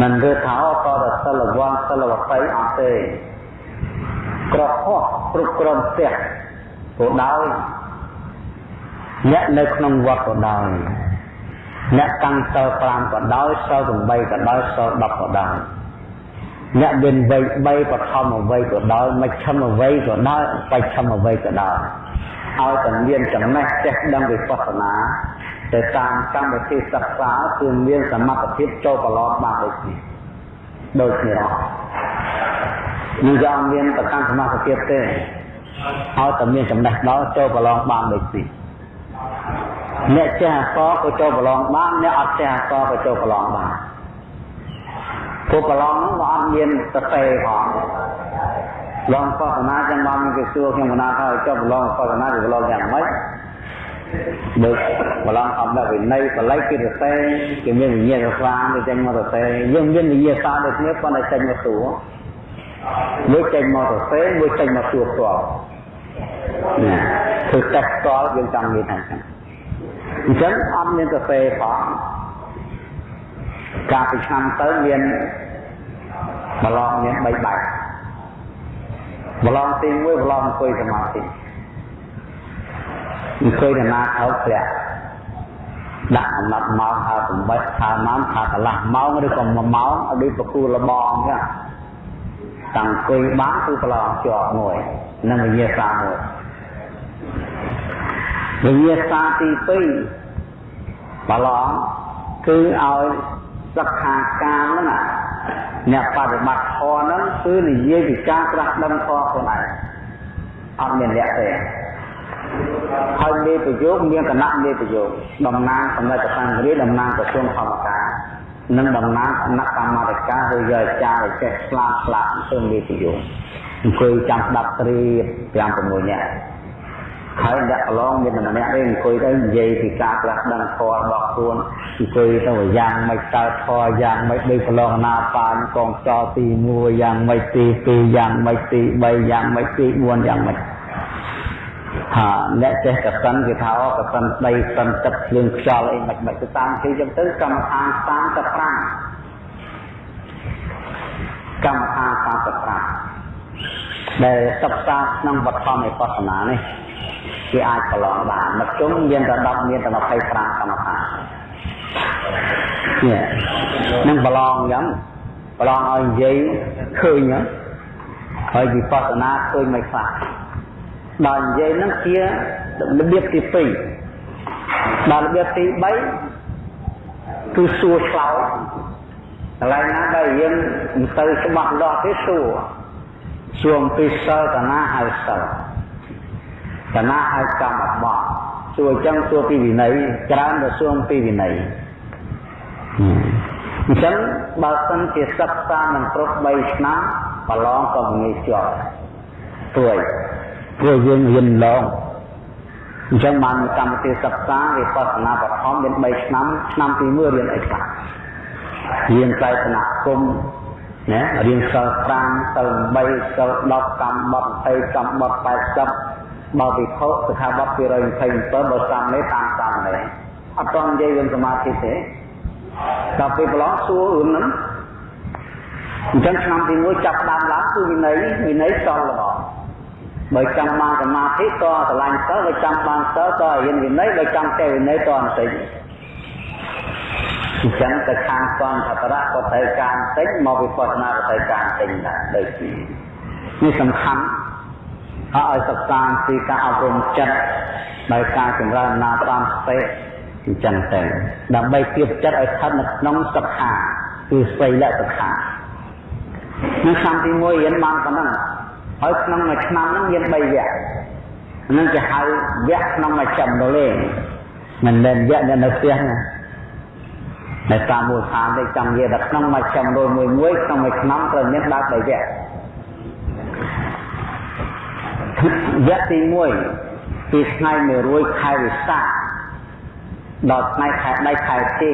Speaker 1: មិនរើសថាតរសិលវ័នសិលវបៃអត់ទេក្រហោះគ្រប់គ្រងផ្ទះក៏ដោយអ្នកនៅក្នុងវត្តក៏ដោយអ្នកកាន់សិល5ក៏ដោយសិល8ក៏ដោយសិល10ក៏ដោយអ្នកមានវ័យ3បឋមវ័យក៏ដោយមជ្ឈិមវ័យក៏ដោយបច្ឆិមវ័យក៏ដោយ ឲ្យតែមានចំណេះចេះដឹងវិបស្សនាទៅតាមកម្មវិធីសិក្សាគឺមានសមត្ថភាពចូលប្រឡងបានដូចនេះដូចគ្នាអស់នឹងយ៉ាងមានប្រកាន់សមត្ថភាពទេឲ្យតែមានចំណេះដល់ចូលប្រឡងបានដូចនេះអ្នកចេះអក្សរក៏ចូលប្រឡងបានអ្នកអត់ចេះអក្សរក៏ចូលប្រឡងបានពួកប្រឡងហ្នឹងក៏អត់មានសរសេរផង ឡងបស្សនាចឹងមកមានគេសួរខ្ញុំកណាថាចុះប្រឡងបស្សនាគឺប្រឡងយ៉ាងម៉េចដូចប្រឡងអត់ដល់វិន័យបល័យគេសរសេរគេមានវិញ្ញាណស្វាគេចេញមកសរសេរយើងមានវិញ្ញាណស្វាដូចគ្នាប៉ុន្តែចេញមកសួរមួយចេញមកសរសេរមួយចេញមកសួរផ្ទាល់ណាធ្វើតេស្តផ្ទាល់យើងចង់និយាយថាចឹងអញ្ចឹងអត់មានសរសេរផងកាលពីឆ្នាំទៅមានប្រឡងមាន3បែប ប្រឡងទី1ប្រឡងអង្គុយសមាធិអង្គុយដំណើរថោធ្លាក់ដាក់អំណត់ម៉ោងថា8ថាម៉ោងថាកន្លះម៉ោងឬក៏1ម៉ោងឲ្យដូចប្រគូលបងអញ្ចឹងតាំងអង្គុយបានគឺប្រឡងជាប់មួយនឹងវិញ្ញាសាមួយវិញ្ញាសាទី2ប្រឡងគឺឲ្យសិក្ខាកាមហ្នឹង អ្នកបប្រតិបត្តិធម៌ហ្នឹងគឺនិយាយពីការត្រាស់ដឹងធម៌ខ្លួនឯងអត់មានលក្ខទេហើយមេប្រយោគមានគណៈមេប្រយោគតំណាងសម្ដេចព្រះសង្ឃរាជតំណាងក្រសួងធម្មការនិងតំណាងគណៈកម្មាធិការឬយកចារចេះស្លាប់ស្លាប់ទៅមេប្រយោគអង្គុយចាំស្ដាប់ត្រៀប5 6នាក់ ហើយអ្នកកន្លងមានម្នាក់ទេអង្គុយទៅនិយាយពីការផ្លាស់ដឹងធម៌របស់ខ្លួនអង្គុយទៅយ៉ាងមិនកើតធម៌យ៉ាងមិនដូចប្រឡងណាបានកងចោទី1យ៉ាងមិនទី2យ៉ាងមិនទី3យ៉ាងមិនទី4យ៉ាងមិនហាអ្នកចេះកសិនគេថាអូកសិនដីសិនទឹកភ្លើងខ្យល់អីមិនមិនទៅតាមទីចឹងទៅកម្មដ្ឋាន35កម្មដ្ឋាន35 ដែលសិក្សាក្នុងបឋមវិបស្សនានេះគេអាចប្រឡងបានមកជុំមានតែ10មានតែ25កម្មដ្ឋាននេះនឹងប្រឡងអញ្ចឹងប្រឡងឲ្យនិយាយឃើញហើយវិបស្សនាឃើញមិនខ្លះដល់និយាយហ្នឹងជារបៀបទី2ដល់របៀបទី3គឺសួរឆ្លោតកន្លែងណាដែលយើងមិនទៅច្បាស់លាស់ទេសួរ សួរអំពីសិលតាណាហៅសិលតាណាហៅកម្មបត្តិសួរអញ្ចឹងសួរពីវិន័យច្រើនទៅសួរអំពីវិន័យអញ្ចឹងបើសិនជាសិក្សានឹងគ្រប់3ឆ្នាំប្រឡងក៏ងាយជាប់ព្រួយព្រោះយើងរៀនឡងអញ្ចឹងបានកម្មវិធីសិក្សាវិបស្សនាបឋមមាន3ឆ្នាំឆ្នាំទី1រៀនអីខ្លះរៀនតែសនគម ណារៀនសិល5សិល8សិល10កម្មបត្តិ20កម្មបត្តិ80បើវិភពសិក្ខាបទ227បើសាមនេះតាមសាមនេះអត់តនិយាយរឿងសមាធិទេដល់ពេលប្រឡងសួររឿងហ្នឹងអញ្ចឹងឆ្នាំទី1ចាប់ដើមឡើងគឺវិន័យវិន័យសល់របស់បើចង់បានសមាធិតស្រឡាញ់សិលបើចង់បានសិលតរៀនវិន័យបើចង់ចេះវិន័យតបន្តិច អញ្ចឹងទៅខាងសង្ឃតរៈក៏ត្រូវការបន្តិចមកវិបស្សនាក៏ត្រូវការបន្តិចដែរដូចនេះនេះសំខាន់ហើយឲ្យសិក្សាពីការអប់រំចិត្តដោយការចម្រើនណាតាមស្ទេអញ្ចឹងទៅដើម្បីទៀបចិត្តឲ្យស្ថិតនៅក្នុងសិក្ខាគឺស្វ័យលសិក្ខានៅឆ្នាំទី1រៀនបានប៉ុណ្ណឹងហើយក្នុងមួយឆ្នាំហ្នឹងមាន3វគ្គហ្នឹងគេហៅវគ្គក្នុងមួយចំដលេងមិនមែនវគ្គនៅនៅផ្ទះណា នៅតាមមូលដ្ឋានទេចង់និយាយថាក្នុងមួយចំដលមួយមួយក្នុងមួយឆ្នាំត្រូវមានដល់3វគ្គវគ្គទី1ពីថ្ងៃ100ខែវិសាខដល់ថ្ងៃខែដៃខែទី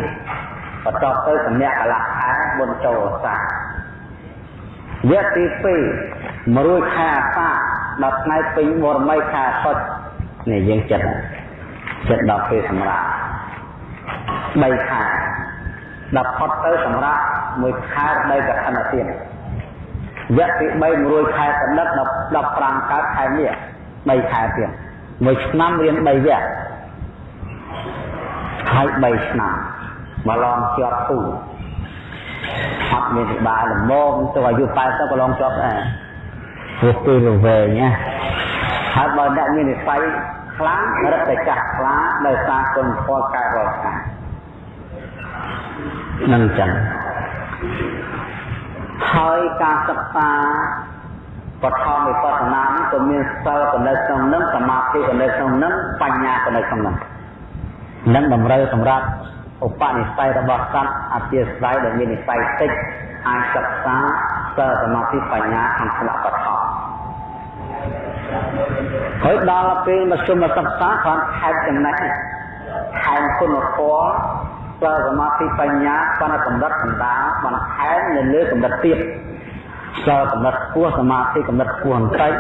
Speaker 1: បន្ទាប់ទៅសម្រាប់កន្លះខែបុណ្យចូលសាវគ្គទី2 100ខែអាសាដល់ថ្ងៃពេញបរមីខែអាសត់នេះយើងចិត្តចិត្តដល់ពេលសម្រាប់3ខែ ដល់ផុតទៅសម្រាប់មួយខែដីកឋិនទៀតវគ្គទី3 100ខែកណ្ដិតដល់15កើតខែនេះ3ខែទៀតមួយឆ្នាំរៀន3វគ្គហើយ3ឆ្នាំមកឡងជាប់ទូអត់មានពិបាកល្មមទៅអាយុ80ក៏ឡងជាប់ដែរព្រោះពេលវែងណាហើយបើអ្នកមាននិស័យខ្លាំងរត់តែចាស់ខ្លាដោយសារគុណផលកើតរាល់ថ្ងៃ នឹងចឹងហើយការសិក្សាបឋមវិបស្សនាហ្នឹងក៏មានសិលក៏នៅក្នុងហ្នឹងសមាធិក៏នៅក្នុងហ្នឹងបញ្ញាក៏នៅក្នុងហ្នឹងនឹងតម្រូវសម្រាប់ឧបនិស្ស័យរបស់សត្វអធិស្ឋ័យដែលមាននិស្ស័យតិចអាចសិក្សាសិលសមាធិបញ្ញាក្នុងស្លាកបឋមហើយដល់ពេលមកជុំមកសិក្សាគ្រាន់ខែកចំណេះខែគុណធម៌ សិលសមាធិបញ្ញាបណ្ណកម្រិតបណ្ដាបន្ថែមនៅលើកម្រិតទៀតសិលកម្រិតខ្ពស់សមាធិកម្រិតខ្ពស់បន្តិច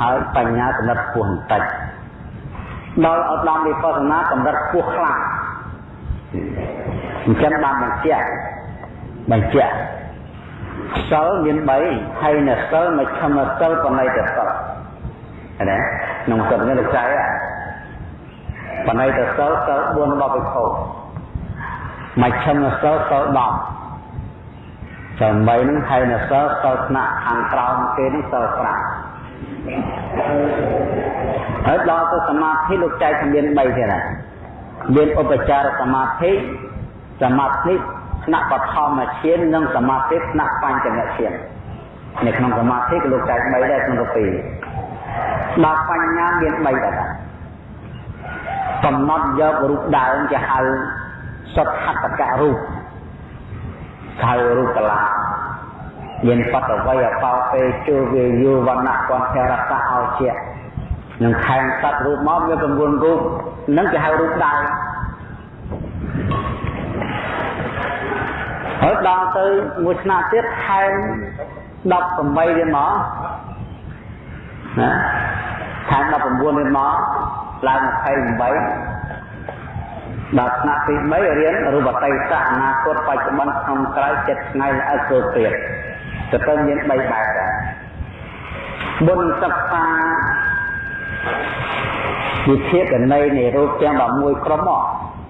Speaker 1: ហើយបញ្ញាកម្រិតខ្ពស់បន្តិចដល់ឧត្តមវិបស្សនាកម្រិតខ្ពស់ខ្លាំងអញ្ចឹងបានបញ្ជាក់បញ្ជាក់សិលមាន3ហើយនៅសិលមកឈឹមសិលបណៃទៅសិលណាក្នុងសិលនេះលោកចៃបណៃទៅសិលសិល4របស់វិខោ មកឈឹមសិលសិល10ចាំ3ហ្នឹងហើយនៅសិលសិលថ្នាក់ខាងក្រោមគេនេះសិល5ហើយដល់ទៅសមាធិលោកចែកជំនាញ3ទៀតណាមានឧបចារសមាធិសមាធិថ្នាក់បឋមឈាននិងសមាធិថ្នាក់បញ្ចមឈាននៅក្នុងសមាធិក៏លោកចែក3ដែរក្នុងទៅ2ដល់បញ្ញាមាន3ដែរកំណត់យករូបដើមជាហៅ សុទ្ធហតកៈរូបហៅរូបកលាមានបតវ័យអបោពេជោវាយោវណ្ណៈគន្ធរតៈអោជានឹងខែងសត្វរូបមកវា9រូបនឹងគេហៅរូបដើមហើយដល់ទៅមួយឆ្នាំទៀតខែង18ទៀតមកណាខែង19ទៀតមកឡើង28 ដល់ថ្នាក់ទី3រៀនរូបតីសៈអនាគតបច្ចុប្បន្នក្នុងក្រៅចិត្តថ្ងៃល្អិតគ្រប់ព្រាបទៅទៅមាន3បែបដែរបុណ្យសិក្សាវិធាកណីនៃរូបទាំង11ក្រុមមក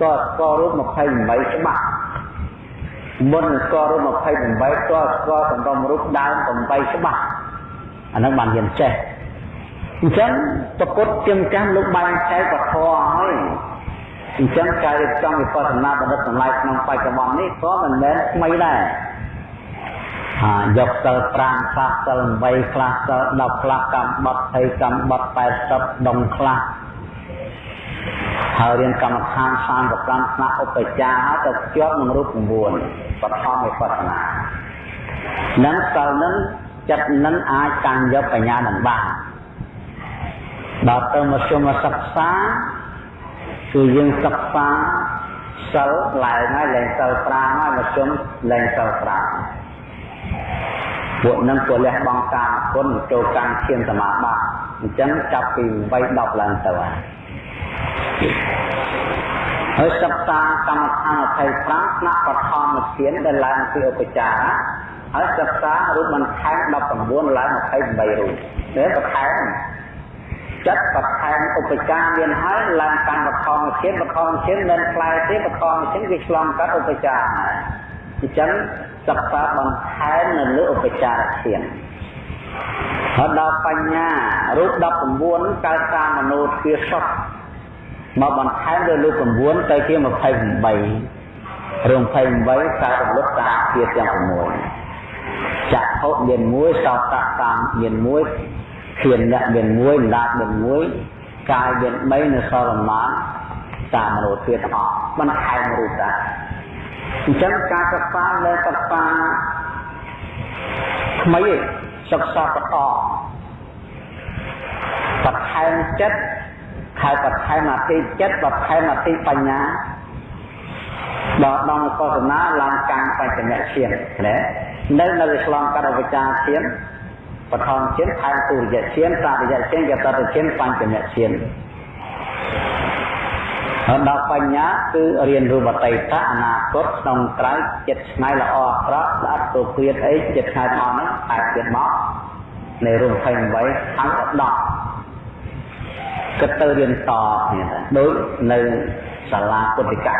Speaker 1: តើស្គាល់រូប28ច្បាស់មុនស្គាល់រូប28តើស្គាល់សម្រុំរូបដើម8ច្បាស់អានឹងបានរៀនចេះអញ្ចឹងប្រពុតជាម្ចាស់លោកបានចែកពធហើយ អញ្ចឹងការរៀបចំវិបស្សនាបណ្ឌិតទាំងឡាយក្នុងបច្ចុប្បន្ននេះក៏មិនមែនថ្មីដែរអាយកសិល5ខ្លះសិល8ខ្លះសិល10ខ្លះកម្មបត្តិ20កម្មបត្តិ80ដុំខ្លះហើយរៀនកម្មដ្ឋាន35ថ្នាក់ឧបចារទៅភ្ជាប់នឹងរូប9បឋមវិបស្សនានឹងសិលនឹងចិត្តនឹងអាចកាន់យកបញ្ញានឹងបានដល់ទៅមកជុំសិក្សា គឺយើងសិក្សាសិលឡើងហើយលែងសិល5ហើយមកជុំលែងសិល5ពួកនឹងក៏លះបង់កាមគុណចូលកម្មឈានសមាបត្តិអញ្ចឹងចាប់ពី8 10ឡើងទៅហើយសិក្សាកម្មដ្ឋាន25ថ្នាក់បឋមឈានដែលឡើងពីឧបចារហើយសិក្សារូបបន្ថែម19ឡើង28រូបនេះបន្ថែម ចិត្តបន្ថែមឧបចារមានហើយឡើងកម្មបឋមឈានបឋមឈានមិនខ្លាយទេបឋមឈានវាឆ្លងកាត់ឧបចារអញ្ចឹងសិក្សាបន្ថែមនៅលើឧបចារធានហើយដល់បញ្ញារូប19កើតតាមមនោទ្វាសុខមកបន្ថែមលើរូប9ទៅជា28រឿង28កើតរលត់តាមជាទាំង6ចក្ខុមាន1សោតតាមមាន1 ធានអ្នកមាន1ដាតមាន1កាយមាន3នៅសល់ប្រមាណតាមមនោទ្វាទាំងអស់បន្ថែមរូបដែរអញ្ចឹងការសិក្សានៅសិក្សាថ្មីឯងសិក្សាបន្តបន្ថែមចិត្តហើយបន្ថែមអតិចិត្តបន្ថែមអតិបញ្ញាដល់ដល់កសនាឡើងកម្មបច្ចញ្ញឈានណានៅនៅឆ្លងកាត់អវិជ្ជាឈាន បឋមឈានថែមទុរិយឈានសារិយឈានយតតឈានបញ្ចញ្ញឈានហើយដល់បញ្ញាគឺរៀនរូបតីតអនាគតក្នុងក្រៅចិត្តឆ្នៃល្អអាក្រក់ស្អាតទៅព្រាតអីចិត្តឆ្នៃមកហ្នឹងតែទៀតមកនៃរូប28អង្គ10គិតទៅរៀនតគ្នាដូចនៅសាលាពុទ្ធិកៈ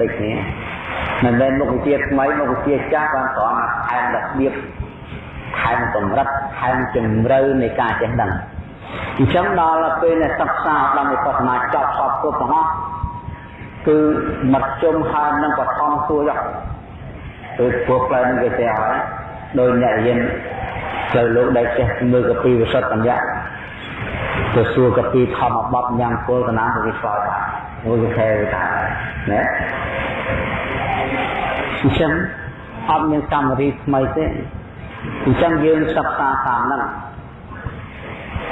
Speaker 1: ដូចគ្នាមិនមែនមុខវិជ្ជាថ្មីមុខវិជ្ជាចាស់បានគ្រាន់តែថែមរបៀប ថែមកម្រិតថែមជំរឿនៃការចេះដឹងអញ្ចឹងដល់ពេលដែលសិក្សាដល់វិបស្សនាចប់សពគ្រប់ទាំងអស់គឺមធ្យមហើយនឹងបឋមសួរយកគឺពួកផ្លូវនឹងគេចេះហើយដោយអ្នករៀនផ្លូវលោកដែលចេះមើលកពីវិសុទ្ធបញ្ញៈទៅសួរកពីធម្មបទញ៉ាំគោលកណាគេឆ្លើយថាមួយគេខែថាណាអញ្ចឹងអត់មានកម្មវិធីថ្មីទេ អញ្ចឹងយើងសិក្សាតាមហ្នឹង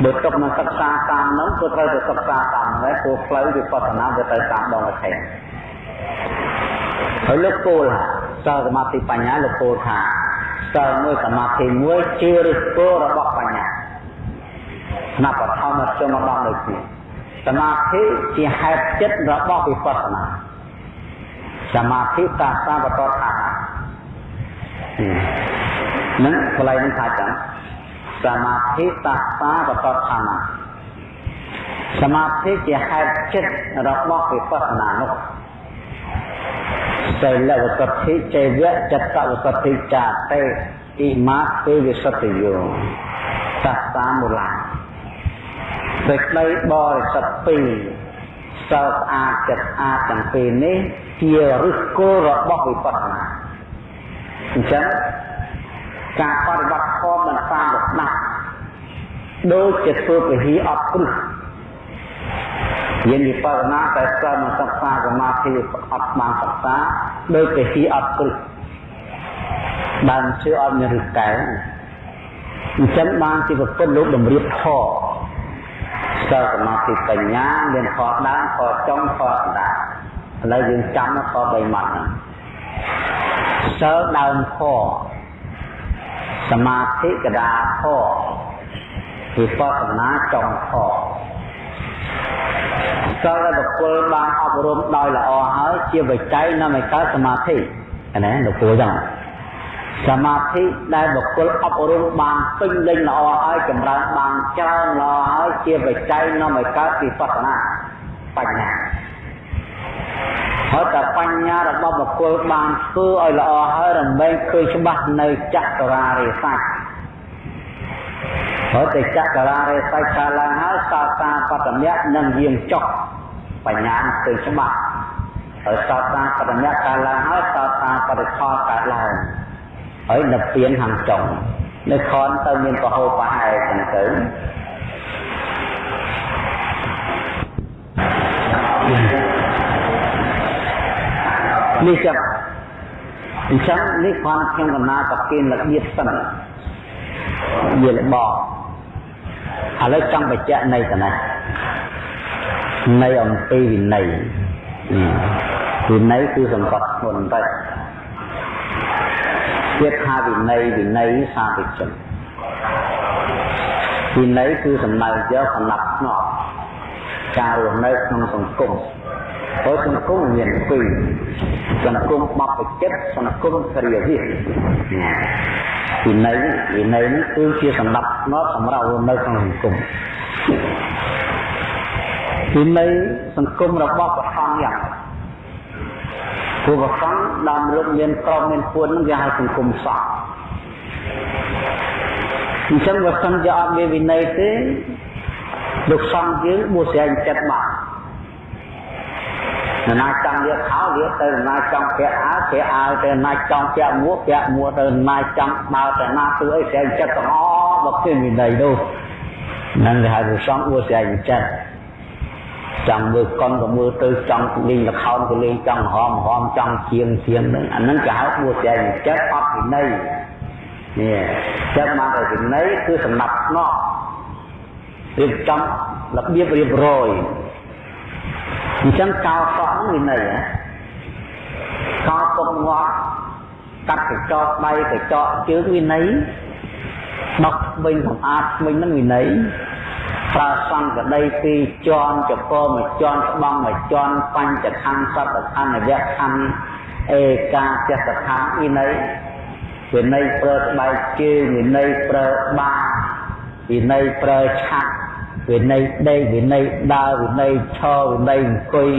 Speaker 1: បើទុកនឹងសិក្សាតាមហ្នឹងគឺត្រូវតែសិក្សាតាមហ្នឹងព្រោះផ្លូវវិបស្សនាវាទៅតាមដងវិថីហើយលោកគោលសិលសមាធិបញ្ញាលោកគោលថាសិលមួយសមាធិមួយជាឫសគល់របស់បញ្ញាណាបឋមចុងមកដល់ដូចនេះសមាធិជាហេតុចិត្តរបស់វិបស្សនាសមាធិសាស្ត្រាបតថា នឹងកន្លែងនេះថាចឹងសមាធិសាស្ត្រាបតថាសមាធិជាហេតុចិត្តរបស់វិបស្សនានោះសីលវសទ្ធិចេវៈចតវសទ្ធិចាតេអ៊ីមាទេវិសទ្ធិយោសត្តាមូលាសេចក្តីបរិសុទ្ធពីរសិលស្អាតចិត្តស្អាតទាំងពីរនេះជាឫសគល់របស់វិបស្សនាអញ្ចឹង ការបប្រតិបត្តិធម៌មិនតាមលក្ខណៈដូចជាធ្វើពហិអត់គ្រឹះយើងវិបស្សនាតែសិលមិនសិក្សាសមាធិអត់បានសិក្សាដូចពហិអត់គ្រឹះបានជឿអត់មានឫសកែអញ្ចឹងបានជាប្រពន្ធលោកតម្រៀបធម៌សិលសមាធិបញ្ញាមានខដើមខចុងខអណ្ដាតឥឡូវយើងចាំខ3ម៉ាត់ហ្នឹងសិលដើមខ សមាធិកដាខវិបស្សនាចុងខសិលដែលបុគ្គលបានអប់រំដោយល្អហើយជាបច្ច័យនាំឲ្យកើតសមាធិណាលោកគ្រូចឹងសមាធិដែលបុគ្គលអប់រំបានពេញលេញល្អហើយចម្រើនបានច្រើនល្អហើយជាបច្ច័យនាំឲ្យកើតវិបស្សនាបញ្ញា ហើយតែបញ្ញារបស់បុគ្គលបានធ្វើឲ្យល្អហើយរំលែងឃើញច្បាស់នៅចក្រារិស័យហើយតែចក្រារិស័យកាលឡើងហើយសោតាបតមៈនឹងយាងចុះបញ្ញាឃើញច្បាស់ហើយសោតាបតមៈកាលឡើងហើយសោតាបរិខោកើតឡើងហើយនៅពៀនខាងចុងនៅខនទៅមានប្រហោប្រហែលចឹងទៅ នេះចឹងអញ្ចឹងនេះគ្រាន់ខ្ញុំកំណត់ប្រគិនរបៀបសិនវារបឥឡូវចង់បញ្ជាក់នៃតណានៃអំពីវិន័យវិន័យគឺសង្កត់ធ្ងន់ទៅទៀតថាវិន័យវិន័យសាធិជនវិន័យគឺសំដៅយកសំណាប់ស្នប់ការរស់នៅក្នុងសង្គម ព្រោះសង្គមមានពីរសង្គមបព្វជិតសង្គមគ្រាវិវិន័យវិន័យនេះគឺជាសំដាប់ស្នប់សម្រាប់រស់នៅក្នុងសង្គមវិន័យសង្គមរបស់ព្រះអង្គយ៉ាងព្រោះព្រះអង្គដើមរកមានក្រុមមានពួននឹងគេហៅសង្គមសក់អញ្ចឹងបើសិនជាអត់មានវិន័យទេលោកសង្ឃយើងបួសស្រែងចិត្តបាត់ នរណាចង់យកខោយកទៅនរណាចង់ពាក់អាវពាក់អាវទៅនរណាចង់ពាក់មួកពាក់មួកទៅនរណាចង់បើទៅណាធ្វើអីស្រែងចិត្តទាំងអស់បើគ្មានវិន័យនោះហ្នឹងគេហៅលោកសង្ឃបួសស្រែងចិត្តចង់មើលកុនក៏មើលទៅចង់លេងល្ខោនក៏លេងចង់ហមហមចង់ជាងជាងហ្នឹងអាហ្នឹងគេហៅបួសស្រែងចិត្តអត់វិន័យនេះចិត្តមកតែវិន័យគឺសំណាប់ស្នប់រៀបចំរបៀបរៀបរយ អញ្ចឹងកោសក់នឹងវិន័យកោពុកងាត់កាត់កញ្ចក់ដៃកញ្ចក់ជើងវិន័យដកវិញសម្អាតវិញនឹងវិន័យប្រើសង្កដីពីរជាន់ចពោមួយជាន់ស្បង់មួយជាន់បញ្ចខណ្ឌសត្វខណ្ឌវៈខណ្ឌឯកាចិត្តខណ្ឌវិន័យវិន័យប្រើស្បែកជើងវិន័យប្រើបាវិន័យប្រើឆាក់ វិន័យដេកវិន័យដើរវិន័យឈរវិន័យអង្គុយ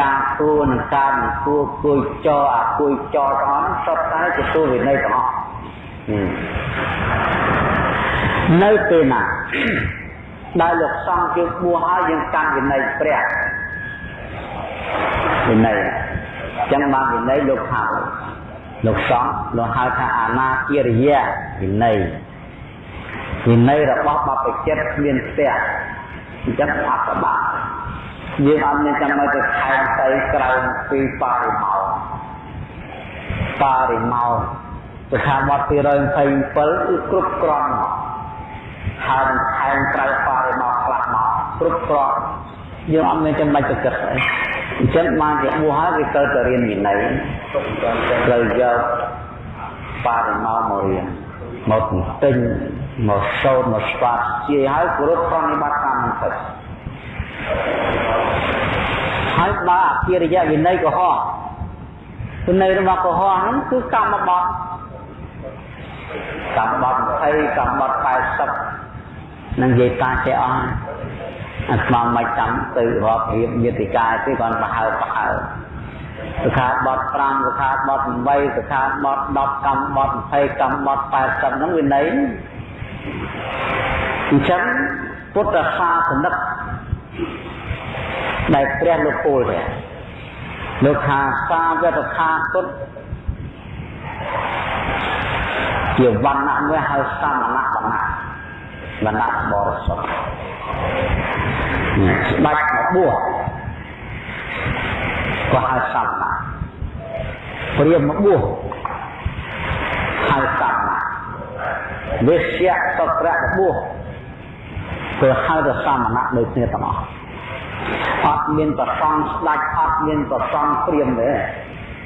Speaker 1: ការគួរនិងការមិនគួរគួយចរអាគួយចរទាំងអស់សុទ្ធតែជាទូវិន័យទាំងអស់នៅពេលណាដែលលោកសង្ឃយើងបួសហើយយើងកាន់វិន័យព្រះវិន័យចឹងបានវិន័យលោកហៅលោកសង្ឃលោកហៅថាអាណាគិរិយាវិន័យ វិន័យរបស់បព្វជិតគ្មានផ្ទះអញ្ចឹងអត់ប្របាក់យើងអត់មានចាំបាច់ទៅខែងទៅក្រៅពីបរិបោបរិមោសិក្ខាបទ227គឺគ្រប់គ្រាន់មកហើយថែមត្រូវបរិមោខ្លះមកគ្រប់គ្រាន់យើងអត់មានចាំបាច់ទៅគិតអីអញ្ចឹងបានជាបួសហើយគេទៅទៅរៀនវិន័យត្រូវយកបរិមោមករៀន មកទិញមកសូត្រមកស្វាត់ជាហើយគោរពប្រតិបត្តិតាមនឹងទៅហើយបើអភិរិយវិន័យកុហកវិន័យរបស់កុហកហ្នឹងគឺកម្មបត្តិកម្មបត្តិ20កម្មបត្តិ80នឹងនិយាយតាចេះអស់អាស្មាមិនចាំទៅរាប់រៀបយតិកាទេគាត់ប្រហើប្រហើ សិក្ខាបទ5សិក្ខាបទ8សិក្ខាបទ10កម្មបទ20កម្មបទ80ហ្នឹងវិន័យអញ្ចឹងពុទ្ធសាសនិកដែលព្រះលោកពូលទេលោកថាសាវតខាគុតជាវណ្ណៈមួយហៅសាមណៈវណ្ណៈវណ្ណៈបរិសុទ្ធស្ដាច់មកបួស ក៏ហៅសាមណៈព្រាមមកបួសហៅសាមណៈវិស្យៈសត្រៈបួសគឺហៅទៅសាមណៈដូចគ្នាទាំងអស់អត់មានប្រសងស្ដាច់អត់មានប្រសងព្រាមទេ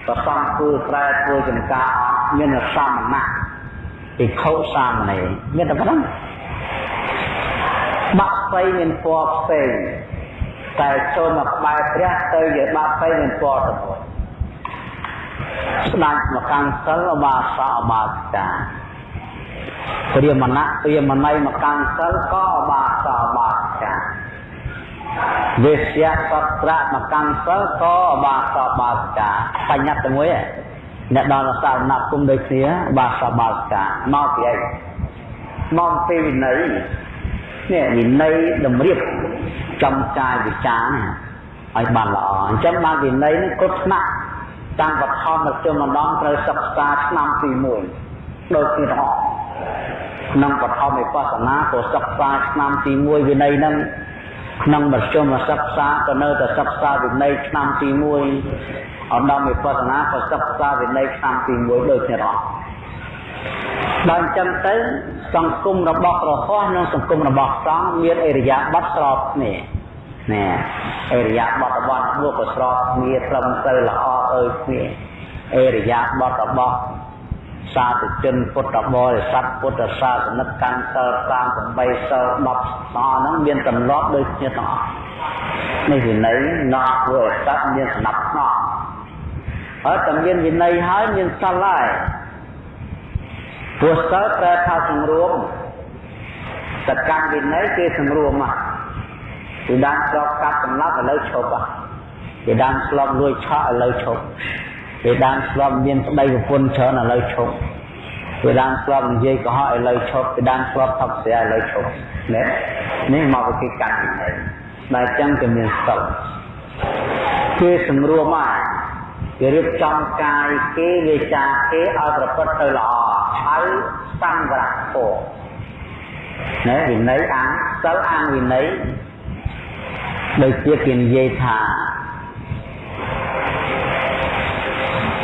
Speaker 1: ប្រសងធ្វើត្រែធ្វើចំការអត់មានសាមណៈភិក្ខុសាមណេរមានតែប៉ុណ្្នឹងបាក់ស្អីមានពណ៌ផ្សេង តែចូលមកក្បែរព្រះទៅជាបាក់ស្អីមានពណ៌ទៅមួយស្ដាច់មកកាន់សិលអបាសអបាសិកាព្រាមណៈព្រាមណៃមកកាន់សិលក៏អបាសអបាសិកាវិស្យសត្រៈមកកាន់សិលក៏អបាសអបាសិកាបញ្ញត្តិមួយអ្នកដល់សារណគុំដូចគ្នាបាសបាសិកាមកពីអីមកពីវិន័យ នេះវិន័យតម្រៀបចំកាយវិចារឲ្យបានល្អអញ្ចឹងបានវិន័យនេះគ្រប់ថ្នាក់តាំងបឋមមកជុំម្ដងត្រូវសិក្សាឆ្នាំទី1ដូចគ្នាទាំងអស់ក្នុងបឋមវិបស្សនាក៏សិក្សាឆ្នាំទី1វិន័យហ្នឹងក្នុងមជ្ឈមសិក្សាក៏នៅតែសិក្សាវិន័យឆ្នាំទី1អដំវិបស្សនាក៏សិក្សាវិន័យឆ្នាំទី1ដូចគ្នាទាំងអស់ ដល់អញ្ចឹងទៅសង្គមរបស់ព្រះហស្ថនិងសង្គមរបស់សង្ឃមានអរិយាប័ត្រស្របគ្នាណែអរិយាប័ត្ររបស់ពួកក៏ស្របគ្នាត្រឹមត្រូវល្អអើគ្នាអរិយាប័ត្ររបស់សាធុជនពុទ្ធបរិស័ទពុទ្ធសាសនិកកាន់សិល38សិល10ដល់ហ្នឹងមានទម្លាប់ដូចគ្នាទាំងអស់នេះវិន័យណោះធ្វើឲ្យសត្វមានស្នាប់ស្នប់ហើយតែមានវិន័យហើយមានសិលហើយ ព្រោះសិលប្រែថាសង្រួមសកម្មវិន័យគេសង្រួមមកពីដើមស្លប់កាត់សម្លាប់ឥឡូវឈប់ពីដើមស្លប់លួចឆក់ឥឡូវឈប់ពីដើមស្លប់មានប្តីប្រពន្ធច្រើនឥឡូវឈប់ពីដើមស្លប់និយាយកុហកឥឡូវឈប់ពីដើមស្លប់ថប់ស្រាឥឡូវឈប់នេះនេះមកពីកម្មវិន័យដែលចឹងក៏មានសិលគេសង្រួមមកគេរៀបចំកាយគេវាចាគេឲ្យប្រព្រឹត្តទៅល្អ ហើយសង្វរៈធម៌ណែវិន័យអាងសិលអាងវិន័យដូចជាគេនិយាយថា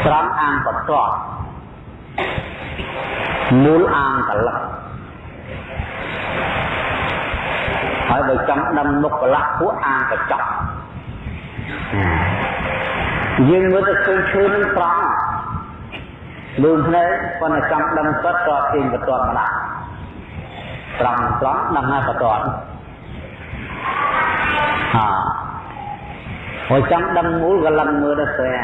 Speaker 1: ត្រង់អាងបតតមូលអាងកលឹកហើយបើចង់ដឹងមុខកលៈពួកអាងកញ្ចក់យើងមើលទៅឃើញឈើនឹងត្រង់ លឿនភ្នែកប៉ុន្តែចង់ដឹងពិតក៏ទាញបន្ទាត់ម្ដងត្រង់ត្រង់ដឹងហើយបន្ទាត់ហាហើយចង់ដឹងមូលក៏លឹងមើលទៅស្អា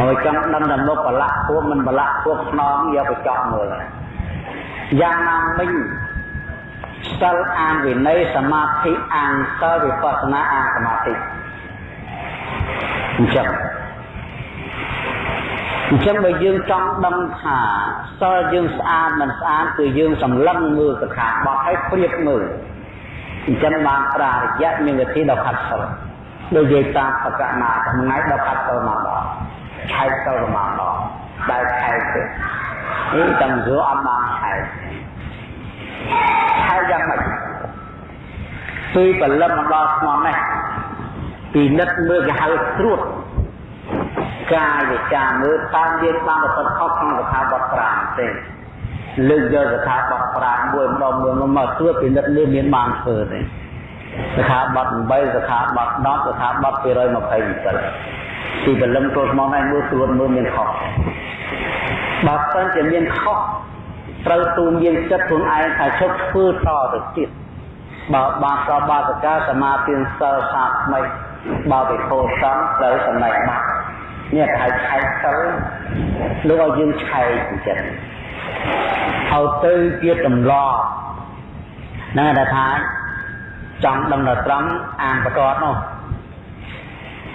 Speaker 1: ហើយចង់ដឹងដល់មុខបលៈពួកមិនបលៈពួកខ្នងយកទៅចោះមើលយ៉ាងណាមិញសិលអានវិន័យសមាធិអានសិលវិបស្សនាអានសមាធិអញ្ចឹង អញ្ចឹងបើយើងចង់ដឹងថាសិលយើងស្អាតមិនស្អាតគឺយើងសម្លឹងមើលសិក្ខាបទឲ្យព្រៀបមើលអញ្ចឹងបានប្រារយៈមានវិធីដល់ខាត់សិលដូចនិយាយតាមបកណាថ្ងៃដល់ខាត់សិលមកដល់ឆែកសិលមកដល់ដែលឆែកទេនេះតែមិនយល់អត់បានឆែកឆែកយ៉ាងម៉េចពីបលឹមមកដល់ស្មោះនេះពីនិតមើលគេហៅត្រួត កាយវិចារមើលតាមមានបានប្រកបខុសក្នុងកថាបទ5ទេលើកយកកថាបទ5មួយម្ដងមួយមកត្រួតពិនិត្យលើមានបានធ្វើទេកថាបទ8កថាបទ10កថាបទ227ទីបលឹងចូលមកឲ្យមើលត្រួតមើលមានខុសបើសិនជាមានខុសត្រូវទូមានចិត្តខ្លួនឯងថាជប់ធ្វើតទៅទៀតបើបានសបាសកាសមាធិសិលសាថ្មីបើវិខោសំត្រូវសម្ដែងបាត់ នេះគេហៅឆែកសិលលោកឲ្យយើងឆែកចិត្តឲ្យទៅជាទម្លាប់ហ្នឹងតែថាចង់ដឹងដល់ត្រង់អានបន្ទាត់នោះ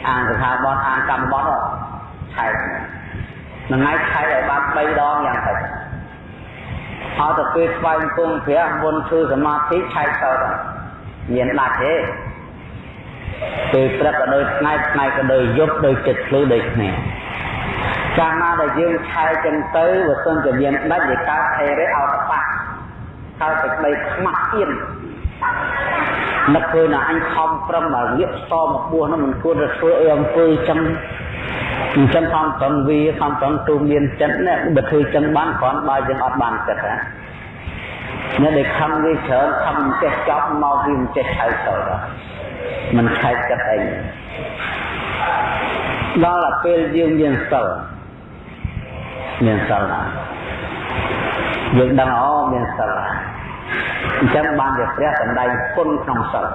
Speaker 1: អានកថាបទអានកម្មបទនោះឆែកមួយថ្ងៃឆែកឲ្យបាន3ដងយ៉ាងតិចអត់ទៅពេលស្វែងគង់ព្រះមុនធ្វើសមាធិឆែកទៅមានដាច់ទេ ពេលព្រឹកក៏ដូចថ្ងៃថ្ងៃក៏ដូចយប់ដូចចិត្តភ្លឺដូចគ្នាកាលណាដែលយើងឆែកចឹងទៅបើសិនជាមានដាច់វាកើតហេរិអោតបាកើតតែក្តីខ្មាស់ទៀតនឹកឃើញថាអញខំប្រឹងមកលៀបសមកបួសនោះមិនគួរទៅធ្វើអីអំពើចឹងអញ្ចឹងខំប្រឹងវាខំប្រឹងទូមានចិត្តណាបើធ្វើចឹងបានគ្រាន់បើយើងអត់បានចិត្តណាអ្នកដែលខំវាច្រើនខំចេះចប់មកវាមិនចេះហៅទៅដល់ មិនខែកចិត្តអីដល់តែពេលយើងមានសិលមានសិលណាយើងដឹងអូមានសិលអញ្ចឹងបានជាព្រះសម្ដែងគុណក្នុងសិល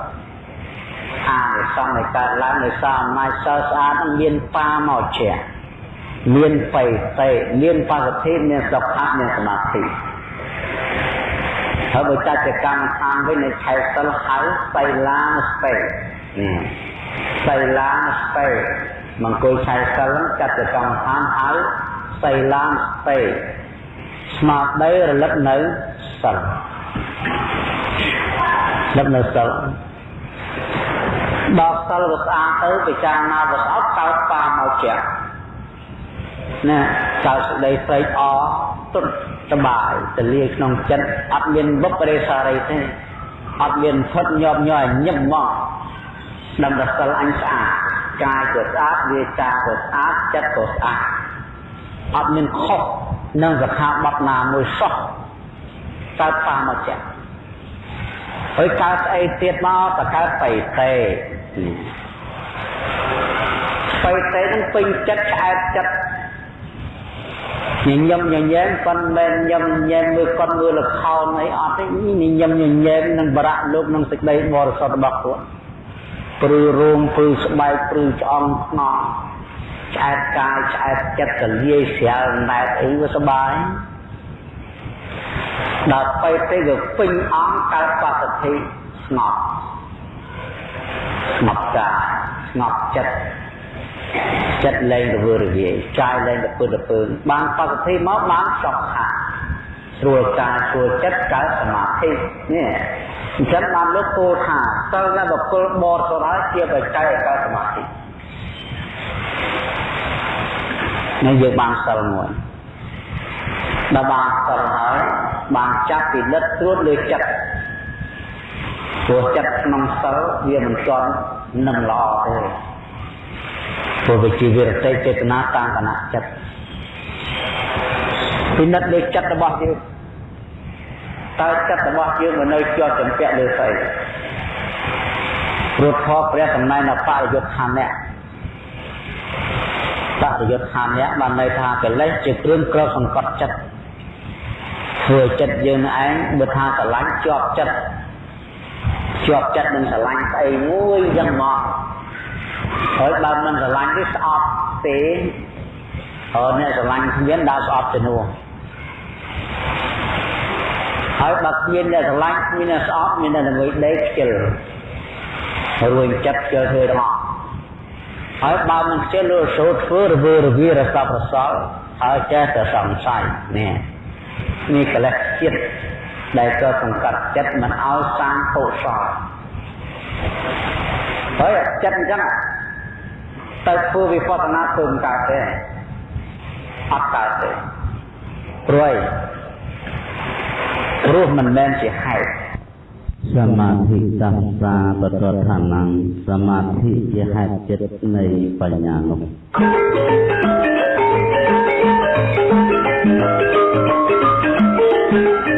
Speaker 1: អានិសង្ឃនៃកើតឡើងនៃសារអំណាចសិលស្អាតនឹងមានបាមកជាមានបៃតេមានបសុទ្ធិមានសុខៈមានសមាធិ ហើយបើចាច់ទៅកម្មដ្ឋានវិញនៃខែសិលហៅសៃឡាស្ពេនេះសៃឡាស្ពេមង្គលឆៃសិលចាត់ទៅកម្មដ្ឋានហៅសៃឡាស្ពេស្មារតីរលឹកនៅសិលរលឹកនៅសិលដល់សិលវាស្អាតទៅពិចារណាវាស្អប់កើតបាមកជាណាកើតសេចក្តីស្រេកអរទុត សបាយទលាយក្នុងចិត្តអត់មានបុព្វរិសារីទេអត់មានផុតញាប់ញ័រញឹមមកដឹងតែសិលអញស្អាតកាយក៏ស្អាតវាចាក៏ស្អាតចិត្តក៏ស្អាតអត់មានខុសនឹងសខាបត់ណាមួយសោះកើតបាមកចាហើយកើតស្អីទៀតមកតកើតបៃតេបៃតេនឹងពេញចិត្តឆ្អែតចិត្ត ញញឹមញញែមប៉ុនមែនញឹមញញែមមើលគាត់មើលលខោនអីអត់ទេញញឹមញញែមនឹងបរៈលោកនឹងសេចក្តីបរិសុទ្ធរបស់គាត់ព្រឺរោងព្រឺស្បែកព្រឺឆ្អង់ខ្នងឆ្អែតកាយឆ្អែតចិត្តកលាយស្រាលណែតអីវាសុបាយដល់ទៅទៅវាពេញអង្គកើតបសុទ្ធិស្ងប់ស្ងប់កាយស្ងប់ចិត្ត ចិត្តលែងទៅវើរវាយកាយលែងទៅពើទៅពើបានបសុទ្ធិមកបានសុខខាស្រួលកាយស្រួលចិត្តកើតសមាធិនេះអញ្ចឹងបានលើកពោលថាសិលនៅបកុលបរសរាជាបច្ច័យកើតសមាធិនេះយើងបានសិលមួយដល់បានសិលហើយបានចាប់ពិនិត្យត្រួតលើចិត្តព្រោះចិត្តក្នុងសិលវាមិនទាន់នឹងល្អទេ ព្រោះវាជាវិរតិចេតនាតាមគណៈចិត្តពិនិត្យលើចិត្តរបស់យើងតើចិត្តរបស់យើងមិននៅជាប់ចម្ពាក់លើស្អីព្រោះធម៌ព្រះសម្ដែងនៅបរិយុទ្ធខណ្ឌៈបរិយុទ្ធខណ្ឌៈបានន័យថាកិលេសជាគ្រឿងក្រសង្កត់ចិត្តធ្វើចិត្តយើងឯងបើថាស្រឡាញ់ជាប់ចិត្តជាប់ចិត្តនឹងស្រឡាញ់ស្អីមួយយ៉ាងមក ហើយបើមិនស្រឡាញ់ទេស្អប់ទេហើយអ្នកស្រឡាញ់គ្មានដើរស្អប់ជំនួសហើយបើគ្មានអ្នកស្រឡាញ់គ្មានអ្នកស្អប់មានតែដើម្បីដេកខ្ជិលរួញចិត្តខ្ជិលធ្វើទាំងអស់ហើយបើមិនខ្ជិលលើសូត្រធ្វើរវើរវារស័ព្ទរសល់ហើយចេះតែសង្ស័យនេះនេះកិលេសចិត្តដែលក៏សង្កត់ចិត្តមិនឲ្យសាងកុសល ហើយចិត្តអញ្ចឹងទៅធ្វើវិបស្សនាធ្វើមិនកើតទេអត់កើតទេព្រួយព្រោះមិនមែនជាហេតុសមាធិសង្សាបតឋានំសមាធិជាហេតុចិត្តនៃបញ្ញានោះ thank you